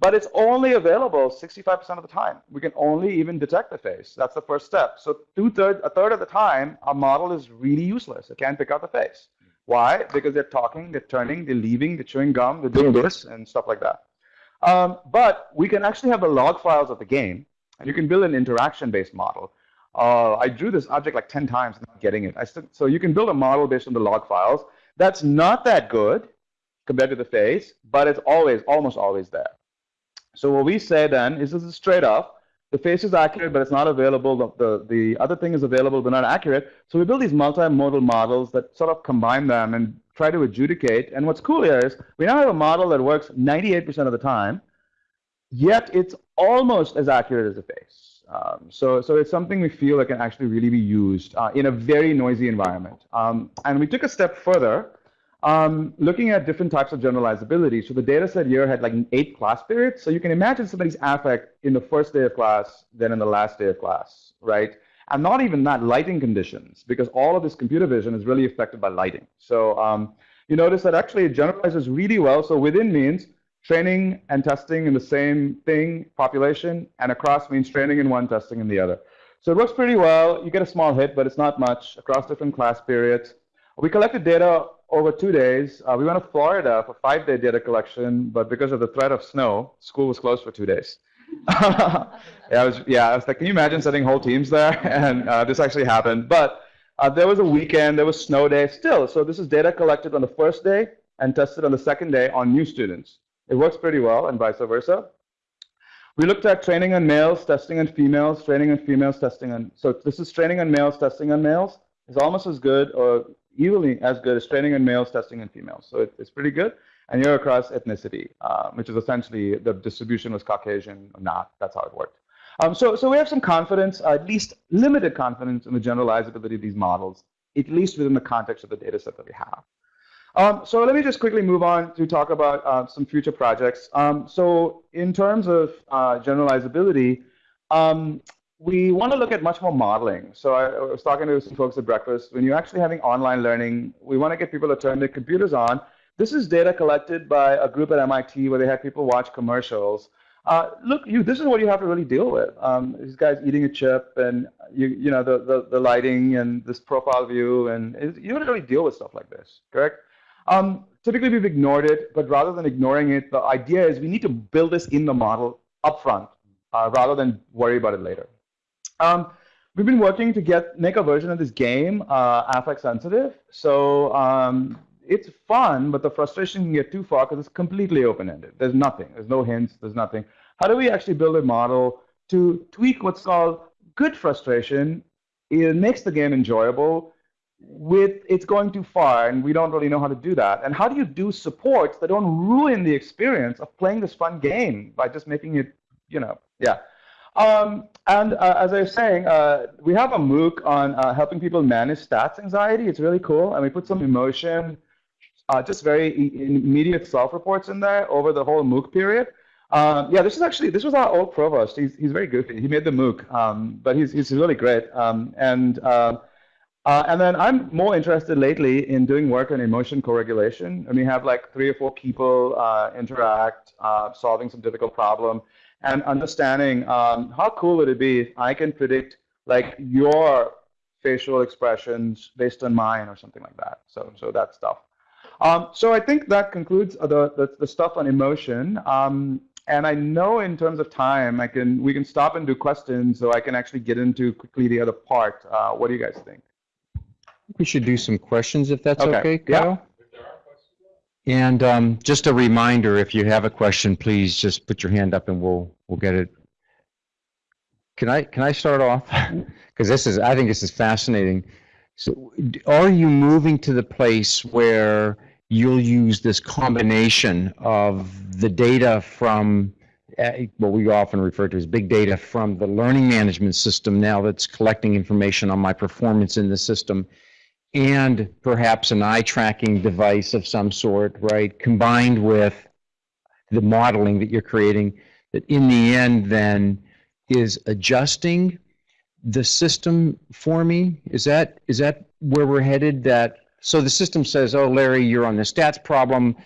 but it's only available 65% of the time. We can only even detect the face. That's the first step. So two third, a third of the time, our model is really useless. It can't pick out the face. Why? Because they're talking, they're turning, they're leaving, they're chewing gum, they're doing this and stuff like that. Um, but we can actually have the log files of the game, and you can build an interaction-based model. Uh, I drew this object like 10 times, not getting it. Still, so you can build a model based on the log files. That's not that good compared to the face, but it's always, almost always there. So what we say then is this is straight off. The face is accurate, but it's not available. The, the, the other thing is available, but not accurate. So we build these multimodal models that sort of combine them and try to adjudicate. And what's cool here is we now have a model that works 98% of the time, yet it's almost as accurate as the face. Um, so, so it's something we feel that can actually really be used uh, in a very noisy environment. Um, and we took a step further um, looking at different types of generalizability. So the data set here had like eight class periods. So you can imagine somebody's affect in the first day of class, then in the last day of class, right? And not even that lighting conditions, because all of this computer vision is really affected by lighting. So um, you notice that actually it generalizes really well. So within means training and testing in the same thing, population, and across means training in one, testing in the other. So it works pretty well. You get a small hit, but it's not much across different class periods. We collected data over two days. Uh, we went to Florida for five-day data collection, but because of the threat of snow, school was closed for two days. yeah, I was, yeah, I was like, can you imagine sending whole teams there? And uh, this actually happened. But uh, there was a weekend, there was snow day still. So this is data collected on the first day and tested on the second day on new students. It works pretty well and vice versa. We looked at training on males, testing on females, training on females, testing on, so this is training on males, testing on males. It's almost as good or equally as good as training on males, testing on females. So it, it's pretty good. And you're across ethnicity, um, which is essentially the distribution was Caucasian or not. That's how it worked. Um, so, so we have some confidence, uh, at least limited confidence in the generalizability of these models, at least within the context of the data set that we have. Um, so let me just quickly move on to talk about uh, some future projects. Um, so in terms of uh, generalizability, um, we want to look at much more modeling. So I, was talking to some folks at breakfast. When you're actually having online learning, we want to get people to turn their computers on. This is data collected by a group at MIT where they had people watch commercials. Uh, look, you, this is what you have to really deal with. Um, these guys eating a chip and you, you know, the, the, the lighting and this profile view, and you don't really deal with stuff like this, correct? Um, typically, we've ignored it, but rather than ignoring it, the idea is we need to build this in the model upfront uh, rather than worry about it later. Um, we've been working to get make a version of this game uh, affect sensitive. So um, it's fun, but the frustration can get too far because it's completely open-ended. There's nothing. There's no hints. There's nothing. How do we actually build a model to tweak what's called good frustration? It makes the game enjoyable with it's going too far, and we don't really know how to do that. And how do you do supports that don't ruin the experience of playing this fun game by just making it, you know, yeah. Um, and uh, as I was saying, uh, we have a MOOC on uh, helping people manage stats anxiety. It's really cool, and we put some emotion, uh, just very immediate self-reports in there over the whole MOOC period. Um, yeah, this is actually this was our old provost. He's he's very goofy. He made the MOOC, um, but he's he's really great. Um, and uh, Uh, and then I'm more interested lately in doing work on emotion coregulation. And we have like three or four people uh, interact, solving some difficult problem, and understanding um, how cool would it be if I can predict like your facial expressions based on mine or something like that. So, so that stuff. Um, so I think that concludes the, the, the stuff on emotion. Um, and I know in terms of time, I can we can stop and do questions, so I can actually get into quickly the other part. Uh, what do you guys think? We should do some questions if that's Okay. okay. Kyle? And um, just a reminder, if you have a question, please just put your hand up and we'll, we'll get it. Can I, can I start off? Because this is, I think this is fascinating. So are you moving to the place where you'll use this combination of the data from uh, what we often refer to as big data from the learning management system now that's collecting information on my performance in the system and perhaps an eye tracking device of some sort, right, combined with the modeling that you're creating, that in the end then is adjusting the system for me? Is that is that where we're headed? That so the system says, "Oh, Larry, you're on the stats problem.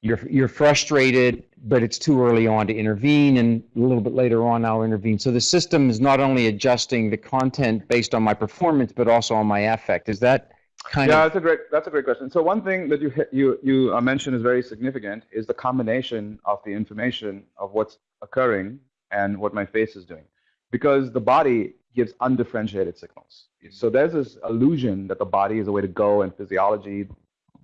You're you're frustrated, but it's too early on to intervene, and a little bit later on, I'll intervene." So the system is not only adjusting the content based on my performance, but also on my affect. Is that kind Yeah, of that's a great that's a great question. So one thing that you you you uh, mentioned is very significant is the combination of the information of what's occurring and what my face is doing, because the body gives undifferentiated signals. So there's this illusion that the body is a way to go and physiology.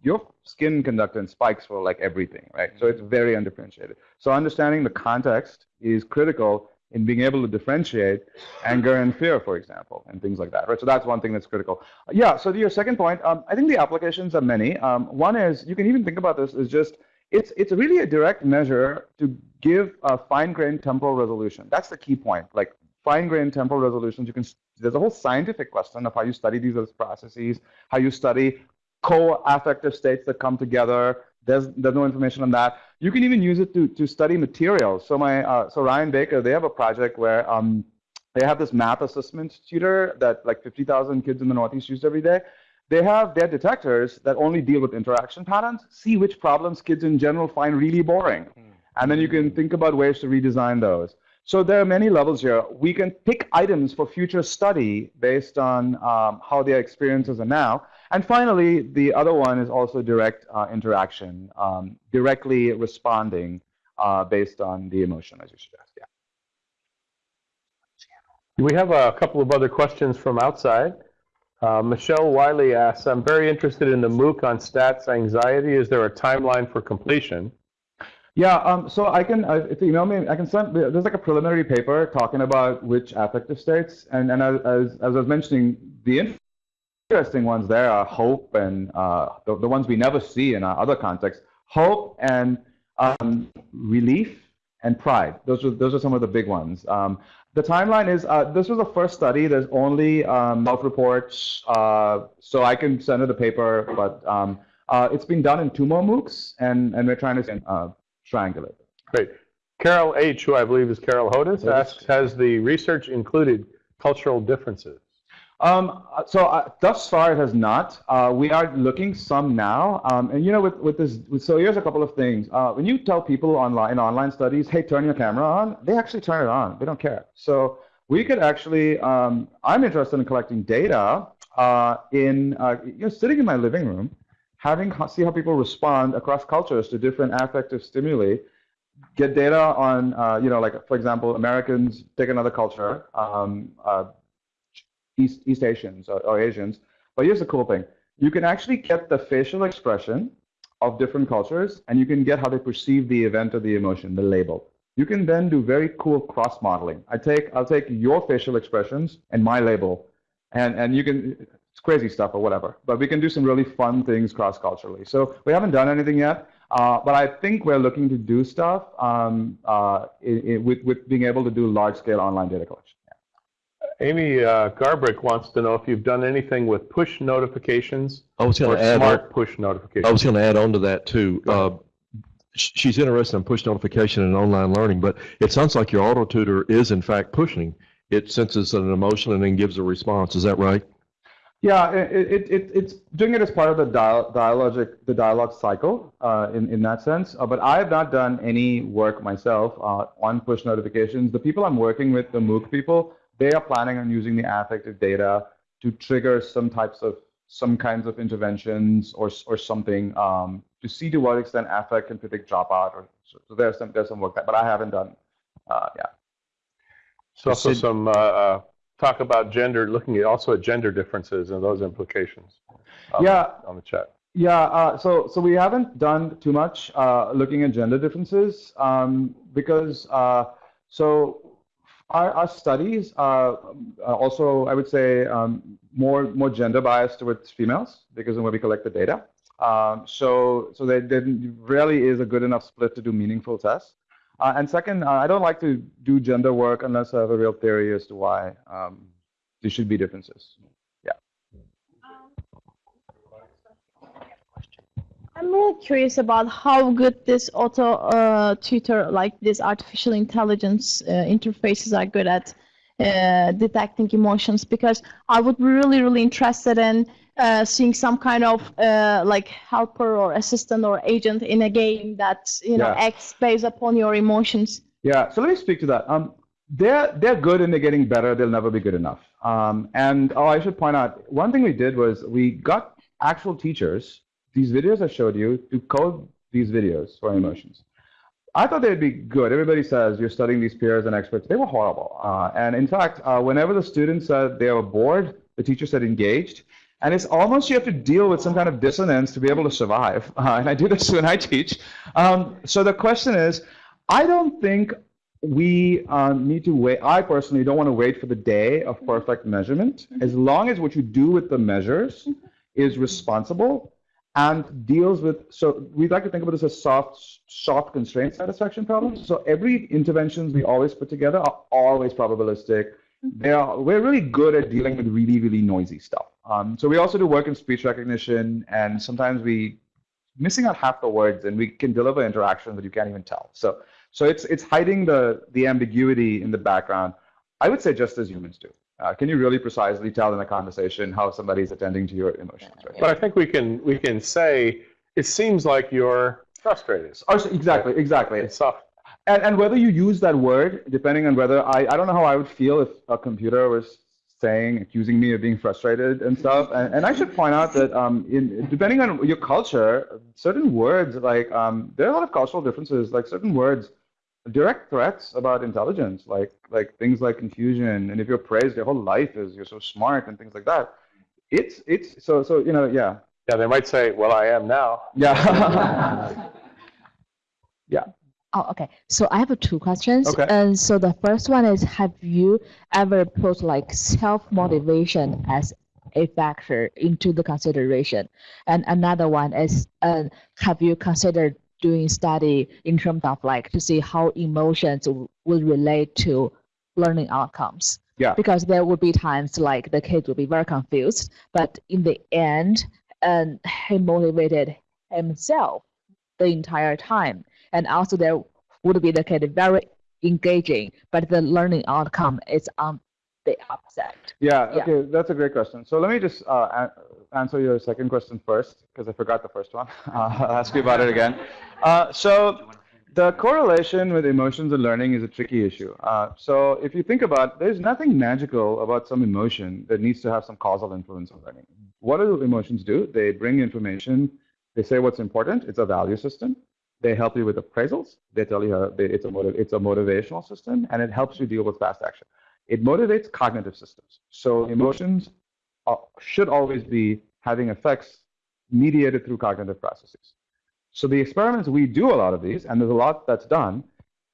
Your skin conductance spikes for like everything, right? So it's very undifferentiated. So understanding the context is critical in being able to differentiate anger and fear, for example, and things like that, right? So that's one thing that's critical. Yeah, so to your second point, um, I think the applications are many. Um, one is, you can even think about this as just, it's, it's really a direct measure to give a fine-grained temporal resolution. That's the key point. Like fine-grained temporal resolutions, you can, there's a whole scientific question of how you study these processes, how you study co-affective states that come together. There's, there's no information on that. You can even use it to, to study materials. So my, uh, so Ryan Baker, they have a project where um, they have this math assessment tutor that like 50,000 kids in the Northeast use every day. They have their detectors that only deal with interaction patterns, see which problems kids in general find really boring. And then you can think about ways to redesign those. So there are many levels here. We can pick items for future study based on um, how their experiences are now. And finally, the other one is also direct uh, interaction, um, directly responding uh, based on the emotion, as you suggest. Yeah. We have a couple of other questions from outside. Uh, Michelle Wiley asks, I'm very interested in the MOOC on stats anxiety. Is there a timeline for completion? Yeah, um, so I can, uh, if you email me, I can send, there's like a preliminary paper talking about which affective states. And, and as, as, as I was mentioning, the interesting ones there are hope and uh, the, the ones we never see in our other contexts. Hope and um, relief and pride. Those are, those are some of the big ones. Um, the timeline is, uh, this was the first study. There's only um, health reports, uh, so I can send her the paper, but um, uh, it's been done in two more MOOCs, and, and we're trying to uh, triangulate. Great. Carol H., who I believe is Carol Hodis, Hodis. asks, has the research included cultural differences? Um, so uh, thus far it has not. Uh, we are looking some now, um, and you know, with with this, with, so here's a couple of things. Uh, when you tell people online in online studies, hey, turn your camera on, they actually turn it on. They don't care. So we could actually, um, I'm interested in collecting data uh, in uh, you know sitting in my living room, having see how people respond across cultures to different affective stimuli. Get data on, uh, you know, like for example, Americans take another culture. East, East Asians or, or Asians. But here's the cool thing. You can actually get the facial expression of different cultures, and you can get how they perceive the event or the emotion, the label. You can then do very cool cross modeling. I take, I'll take your facial expressions and my label, and, and you can, it's crazy stuff or whatever, but we can do some really fun things cross culturally. So we haven't done anything yet, uh, but I think we're looking to do stuff um, uh, with, with being able to do large scale online data collection. Amy uh, Garbrick wants to know if you've done anything with push notifications I was going or add, smart push notifications. I was going to add on to that too. Uh, she's interested in push notification and online learning, but it sounds like your auto tutor is in fact pushing. It senses an emotion and then gives a response. Is that right? Yeah, it, it, it, it's doing it as part of the dial, dialogic, the dialogue cycle uh, in, in that sense. Uh, but I have not done any work myself uh, on push notifications. The people I'm working with, the MOOC people, they are planning on using the affective data to trigger some types of, some kinds of interventions or, or something um, to see to what extent affect can predict dropout. Or, so, so there's some, there's some work that, but I haven't done, uh, yeah. So also Sid- some uh, uh, talk about gender, looking at also at gender differences and those implications. um, Yeah. On the chat. Yeah, uh, so so we haven't done too much uh, looking at gender differences um, because uh, so our, our studies are uh, also I would say um, more more gender biased towards females because of where we collect the data. Um, so so there, really is a good enough split to do meaningful tests. Uh, and second, uh, I don't like to do gender work unless I have a real theory as to why um, there should be differences. I'm really curious about how good this auto uh, tutor, like this artificial intelligence uh, interfaces, are good at uh, detecting emotions. Because I would be really, really interested in uh, seeing some kind of uh, like helper or assistant or agent in a game that you know Yeah. acts based upon your emotions. Yeah, so let me speak to that. Um, they're they're good and they're getting better. They'll never be good enough. Um, and oh, I should point out one thing we did was we got actual teachers. These videos I showed you to code these videos for emotions. I thought they'd be good. Everybody says you're studying these peers and experts. They were horrible. Uh, and in fact, uh, whenever the students said they were bored, the teacher said engaged. And it's almost you have to deal with some kind of dissonance to be able to survive. Uh, and I do this when I teach. Um, so the question is, I don't think we uh, need to wait. I personally don't want to wait for the day of perfect measurement. As long as what you do with the measures is responsible and deals with, so we'd like to think about this as soft, soft constraint satisfaction problems. So every interventions we always put together are always probabilistic. They are, we're really good at dealing with really, really noisy stuff. Um, so we also do work in speech recognition, and sometimes we missing out half the words, and we can deliver interactions that you can't even tell. So, so it's it's hiding the the ambiguity in the background. I would say just as humans do. Uh, can you really precisely tell in a conversation how somebody's attending to your emotions? Right? But I think we can, we can say, it seems like you're frustrated. Oh, so- exactly, exactly. It's soft. And, and whether you use that word, depending on whether I, I don't know how I would feel if a computer was saying, accusing me of being frustrated and stuff. And, and I should point out that um, in, depending on your culture, certain words, like um, there are a lot of cultural differences, like certain words, direct threats about intelligence, like, like things like confusion. And if you're praised, your whole life is you're so smart and things like that. It's, it's, so, so, you know, yeah. Yeah, they might say, well, I am now. Yeah. Yeah. Oh, okay. So I have two questions. Okay. And so the first one is, have you ever put like self-motivation as a factor into the consideration? And another one is, uh, have you considered doing study in terms of like to see how emotions will relate to learning outcomes? Yeah. Because there would be times like the kids will be very confused, but in the end, um, he motivated himself the entire time and also there would be the kid very engaging, but the learning outcome is on opposite. Yeah, Yeah. okay, that's a great question. So let me just uh, a- answer your second question first, because I forgot the first one. Uh, I'll ask you about it again. Uh, so the correlation with emotions and learning is a tricky issue. Uh, so if you think about, there's nothing magical about some emotion that needs to have some causal influence on learning. What do emotions do? They bring information. They say what's important. It's a value system. They help you with appraisals. They tell you how they, it's a it's a motivational system, and it helps you deal with fast action. It motivates cognitive systems. So emotions are, should always be having effects mediated through cognitive processes. So the experiments we do a lot of these, and there's a lot that's done,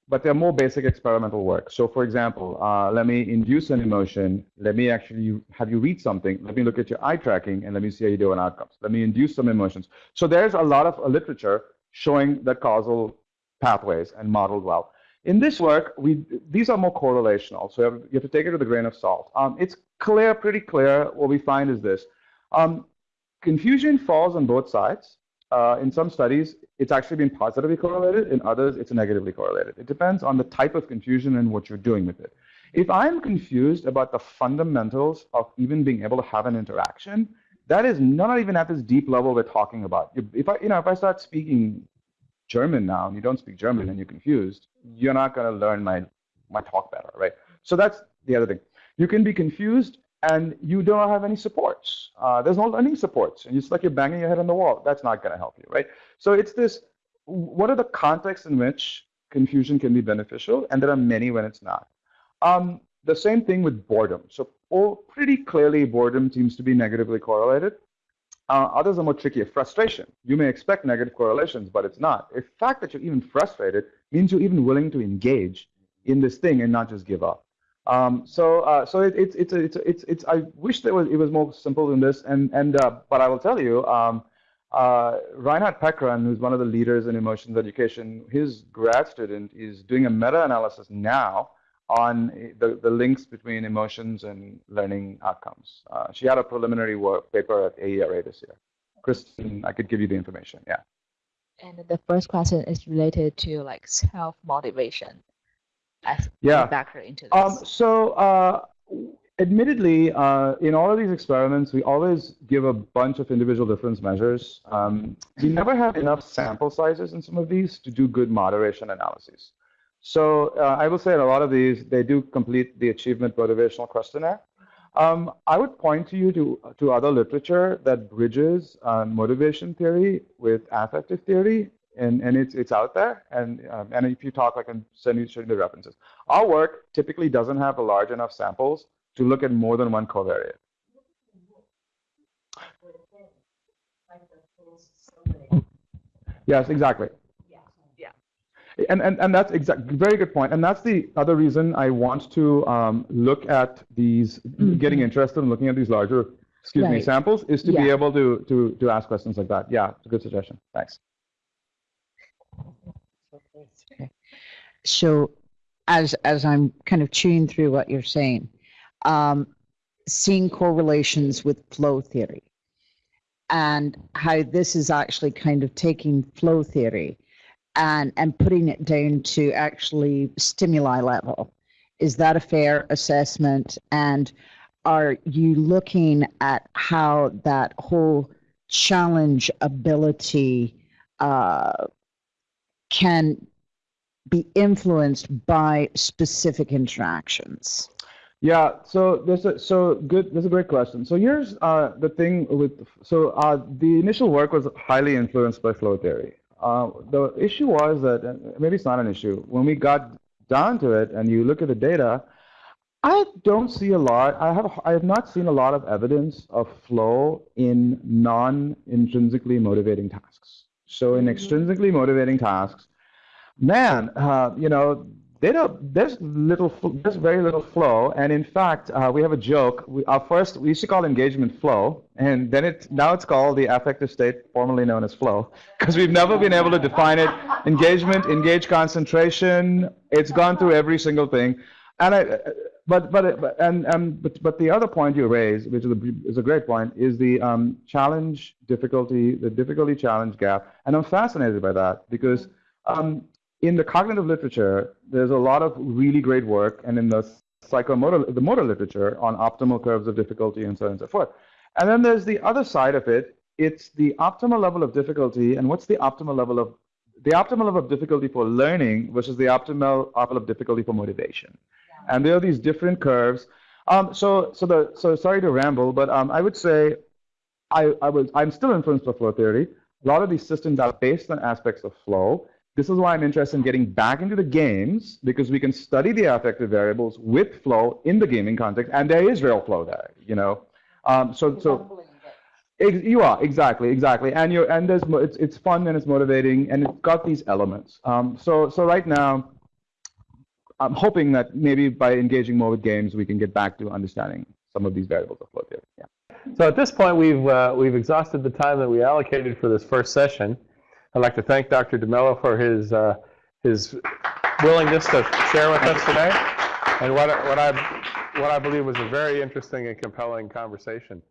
but they're more basic experimental work. So for example, uh, let me induce an emotion. Let me actually have you read something. Let me look at your eye tracking and let me see how you do on outcomes. Let me induce some emotions. So there's a lot of uh, literature showing the causal pathways and modeled well. In this work, we these are more correlational, so you have, you have to take it with a grain of salt. Um, it's clear, pretty clear. What we find is this: um, confusion falls on both sides. Uh, in some studies, it's actually been positively correlated. In others, it's negatively correlated. It depends on the type of confusion and what you're doing with it. If I'm confused about the fundamentals of even being able to have an interaction, that is not even at this deep level we're talking about. If- I, you know, if I start speaking German now and you don't speak German and you're confused, you're not going to learn my my talk better, right? So that's the other thing. You can be confused and you don't have any supports. Uh, there's no learning supports, and it's like you're banging your head on the wall. That's not going to help you, right? So it's this. What are the contexts in which confusion can be beneficial, and there are many when it's not. Um, the same thing with boredom. So oh, pretty clearly, boredom seems to be negatively correlated. Uh, others are more trickier. Frustration. You may expect negative correlations, but it's not. The fact that you're even frustrated means you're even willing to engage in this thing and not just give up. Um, so, uh, so it, it's it's it's it's it's. I wish there was it was more simple than this. And and uh, but I will tell you, um, uh, Reinhard Pekrun, who's one of the leaders in emotions education, his grad student is doing a meta-analysis now on the, the links between emotions and learning outcomes. Uh, she had a preliminary work paper at AERA this year. Kristen, I could give you the information. Yeah. And the first question is related to like self motivation as Yeah. factor into this. Um, so, uh, admittedly, uh, in all of these experiments, we always give a bunch of individual difference measures. Um, we never have enough sample sizes in some of these to do good moderation analyses. So uh, I will say in a lot of these, they do complete the achievement motivational questionnaire. Um, I would point to you to, to other literature that bridges uh, motivation theory with affective theory, and, and it's, it's out there. And, um, and if you talk, I can send you, show you the references. Our work typically doesn't have a large enough samples to look at more than one covariate. Yes, exactly. And, and, and that's exact, very good point. And that's the other reason I want to um, look at these, getting interested in looking at these larger, excuse me, samples, is to be able to, to, to ask questions like that. Yeah, it's a good suggestion. Thanks. So as, as I'm kind of chewing through what you're saying, um, seeing correlations with flow theory and how this is actually kind of taking flow theory and, and putting it down to actually stimuli level. Is that a fair assessment? And are you looking at how that whole challenge ability uh, can be influenced by specific interactions? Yeah, so there's a so good. That's a great question. So here's uh, the thing with so uh, the initial work was highly influenced by flow theory. Uh, the issue was that maybe it's not an issue. When we got down to it, and you look at the data, I don't see a lot. I have I have not seen a lot of evidence of flow in non-intrinsically motivating tasks. So in extrinsically motivating tasks, man, uh, you know, they don't, there's little, there's very little flow, and in fact, uh, we have a joke. We, our first, we used to call engagement flow, and then it now it's called the affective state, formerly known as flow, because we've never been able to define it. Engagement, engage concentration, it's gone through every single thing, and I, but but and and but but the other point you raise, which is a is a great point, is the um, challenge difficulty, the difficulty challenge gap, and I'm fascinated by that because. Um, in the cognitive literature, there's a lot of really great work, and in the psychomotor, the motor literature on optimal curves of difficulty and so on and so forth. And then there's the other side of it. It's the optimal level of difficulty, and what's the optimal level of the optimal level of difficulty for learning versus the optimal level of difficulty for motivation. And there are these different curves. Um, so, so the so sorry to ramble, but um, I would say I, I was I'm still influenced by flow theory. A lot of these systems are based on aspects of flow. This is why I'm interested in getting back into the games because we can study the affective variables with flow in the gaming context, and there is real flow there. You know, um, so so ex- you are exactly exactly, and you're and there's mo- it's it's fun and it's motivating and it's got these elements. Um, so so right now, I'm hoping that maybe by engaging more with games, we can get back to understanding some of these variables of flow theory. Yeah. So at this point, we've, uh, we've exhausted the time that we allocated for this first session. I'd like to thank Dr. D'Mello for his, uh, his willingness to share with us today, and what, what I, what I believe was a very interesting and compelling conversation.